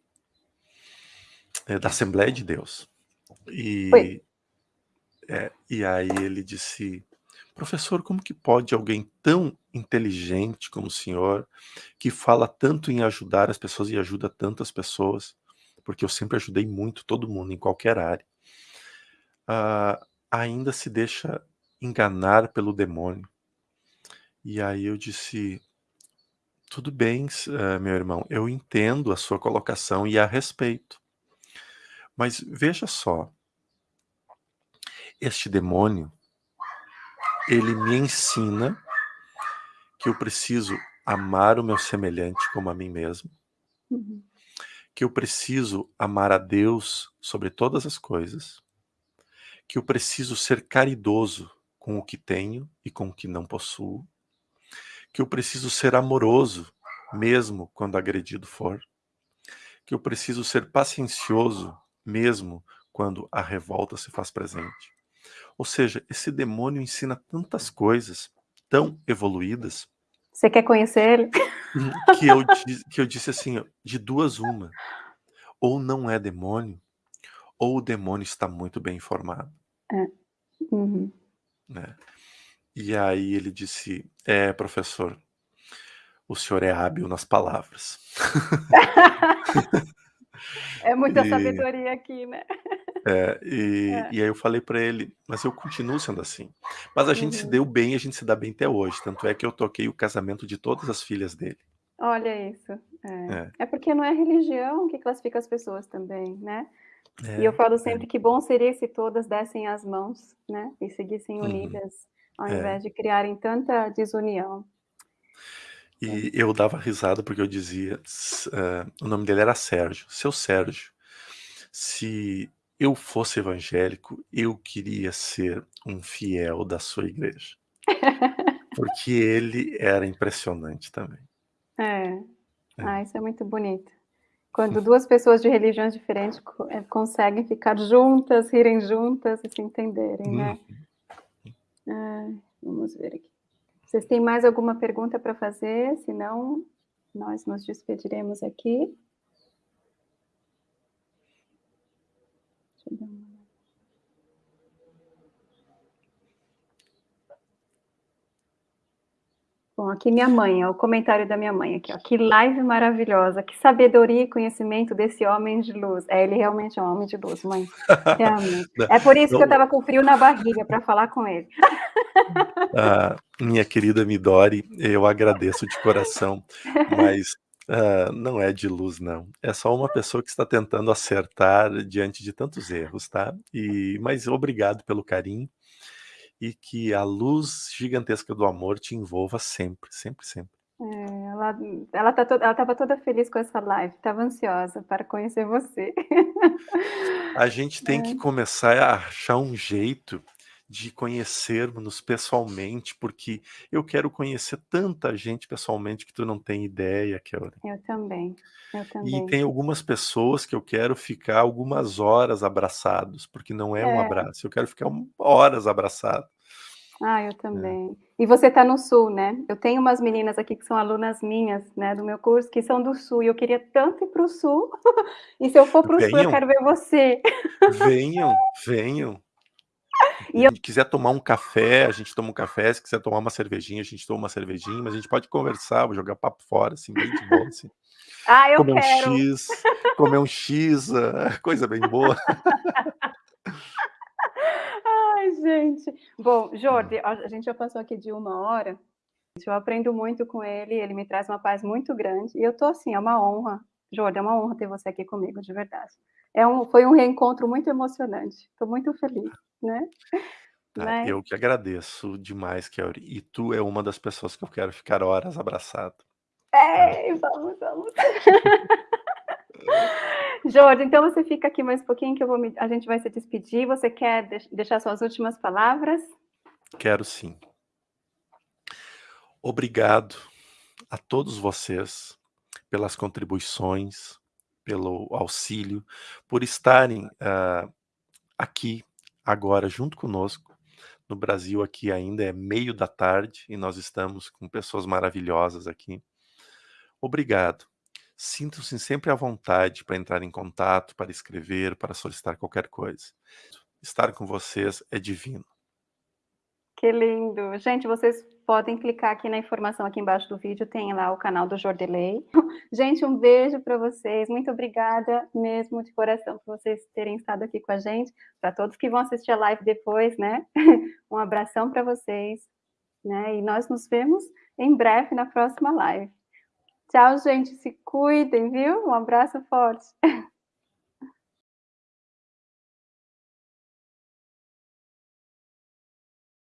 [SPEAKER 2] É da Assembleia de Deus. E é, e aí ele disse: "Professor, como que pode alguém tão inteligente como o senhor, que fala tanto em ajudar as pessoas e ajuda tantas pessoas", porque eu sempre ajudei muito todo mundo em qualquer área "ah, ainda se deixa enganar pelo demônio". E aí eu disse: "Tudo bem hã, meu irmão, eu entendo a sua colocação e a respeito". Mas veja só este demônio ele me ensina que eu preciso amar o meu semelhante como a mim mesmo
[SPEAKER 1] Uhum.
[SPEAKER 2] que eu preciso amar a Deus sobre todas as coisas que eu preciso ser caridoso com o que tenho e com o que não possuo que eu preciso ser amoroso, mesmo quando agredido for que eu preciso ser paciencioso, mesmo quando a revolta se faz presente. Ou seja, esse demônio ensina tantas coisas tão evoluídas
[SPEAKER 1] Você quer conhecer ele?
[SPEAKER 2] hum, que eu que eu disse assim "De duas uma, ou não é demônio, ou o demônio está muito bem informado".
[SPEAKER 1] É. Uhum.
[SPEAKER 2] Né. E aí ele disse: "É, professor, o senhor é hábil nas palavras".
[SPEAKER 1] É muita
[SPEAKER 2] E
[SPEAKER 1] sabedoria aqui, né.
[SPEAKER 2] É, e
[SPEAKER 1] É.
[SPEAKER 2] e aí eu falei pra ele: "Mas eu continuo sendo assim". Mas a gente se
[SPEAKER 1] Uhum.
[SPEAKER 2] deu bem, a gente se dá bem até hoje, tanto é que eu toquei o casamento de todas as filhas dele.
[SPEAKER 1] Olha isso, é.
[SPEAKER 2] É.
[SPEAKER 1] É porque não é religião que classifica as pessoas também, né. E eu
[SPEAKER 2] É,
[SPEAKER 1] falo
[SPEAKER 2] é.
[SPEAKER 1] sempre que bom seria se todas dessem as mãos, né, e seguissem
[SPEAKER 2] Uhum.
[SPEAKER 1] unidas, ao
[SPEAKER 2] É.
[SPEAKER 1] invés de criarem tanta desunião.
[SPEAKER 2] E
[SPEAKER 1] É.
[SPEAKER 2] eu dava risada, porque eu dizia hã, o nome dele era Sérgio: "Seu Sérgio, se eu fosse evangélico, eu queria ser um fiel da sua igreja". Porque ele era impressionante também.
[SPEAKER 1] É.
[SPEAKER 2] É.
[SPEAKER 1] Ah, isso é muito bonito. Quando 2 pessoas de religiões diferentes eh, conseguem ficar juntas, rirem juntas e se entenderem,
[SPEAKER 2] Uhum.
[SPEAKER 1] né. Ai, vamos ver aqui. Vocês têm mais alguma pergunta pra fazer? Se não, nós nos despediremos aqui. Deixa eu dar uma olhada. Bom, aqui minha mãe, ó, o comentário da minha mãe aqui, ó: "Que live maravilhosa, que sabedoria e conhecimento desse homem de luz". É, ele realmente é um homem de luz, mãe, É por isso que eu estava com frio na barriga pra falar com ele.
[SPEAKER 2] Ah, minha querida Midori, eu agradeço de coração, mas, hã, não é de luz não, é só uma pessoa que está tentando acertar diante de tantos erros, tá. E mas obrigado pelo carinho, e que a luz gigantesca do amor te envolva sempre, sempre, sempre.
[SPEAKER 1] É, ela ela tá toda ela estava toda feliz com essa live, estava ansiosa para conhecer você.
[SPEAKER 2] A gente tem que
[SPEAKER 1] É.
[SPEAKER 2] começar a achar um jeito de conhecermo-nos pessoalmente, porque eu quero conhecer tanta gente pessoalmente que tu não tem ideia, Kelly.
[SPEAKER 1] Eu também, eu
[SPEAKER 2] E
[SPEAKER 1] também.
[SPEAKER 2] tem algumas pessoas que eu quero ficar algumas horas abraçados, porque não é um
[SPEAKER 1] É.
[SPEAKER 2] abraço, eu quero ficar um horas abraçado.
[SPEAKER 1] Ah, eu
[SPEAKER 2] É.
[SPEAKER 1] também. E você tá no sul, né. Eu tenho umas meninas aqui que são alunas minhas, né, do meu curso, que são do sul e eu queria tanto ir para o sul, e se eu for para o sul eu quero ver você.
[SPEAKER 2] Venham, venham. Se
[SPEAKER 1] E eu
[SPEAKER 2] gente quiser tomar um café, a gente toma um café, se quiser tomar uma cervejinha, a gente toma uma cervejinha, mas a gente pode conversar, jogar papo fora, assim, bem de boa, assim.
[SPEAKER 1] Ah, eu
[SPEAKER 2] Comer um
[SPEAKER 1] quero.
[SPEAKER 2] X, comer um X, hã, coisa bem boa.
[SPEAKER 1] Ai, gente. Bom,
[SPEAKER 2] Hum.
[SPEAKER 1] Jordi, a gente já passou aqui de 1 hora, eu aprendo muito com ele, ele me traz uma paz muito grande, e eu tô assim, é uma honra, Jordi, é uma honra ter você aqui comigo, de verdade. É um foi um reencontro muito emocionante, tô muito feliz, né.
[SPEAKER 2] Ah,
[SPEAKER 1] Né.
[SPEAKER 2] eu que agradeço demais, Kelly, e tu é uma das pessoas que eu quero ficar horas abraçado. É.
[SPEAKER 1] É, vamos, vamos. Jordi, então você fica aqui mais um pouquinho que eu vou me a gente vai se despedir, você quer deix deixar suas últimas palavras?
[SPEAKER 2] Quero sim. Obrigado a todos vocês pelas contribuições, pelo auxílio, por estarem, hã, aqui, agora, junto conosco. No Brasil, aqui ainda é 13h e nós estamos com pessoas maravilhosas aqui. Obrigado. Sintam-se sempre à vontade pra entrar em contato, para escrever, para solicitar qualquer coisa. Estar com vocês é divino.
[SPEAKER 1] Que lindo. Gente, vocês podem clicar aqui na informação aqui embaixo do vídeo, tem lá o canal do Jordeley. Gente, um beijo pra vocês, muito obrigada mesmo de coração por vocês terem estado aqui com a gente, pra todos que vão assistir a live depois, né, um abração pra vocês, né, e nós nos vemos em breve na próxima live. Tchau gente, se cuidem, viu. Um abraço forte.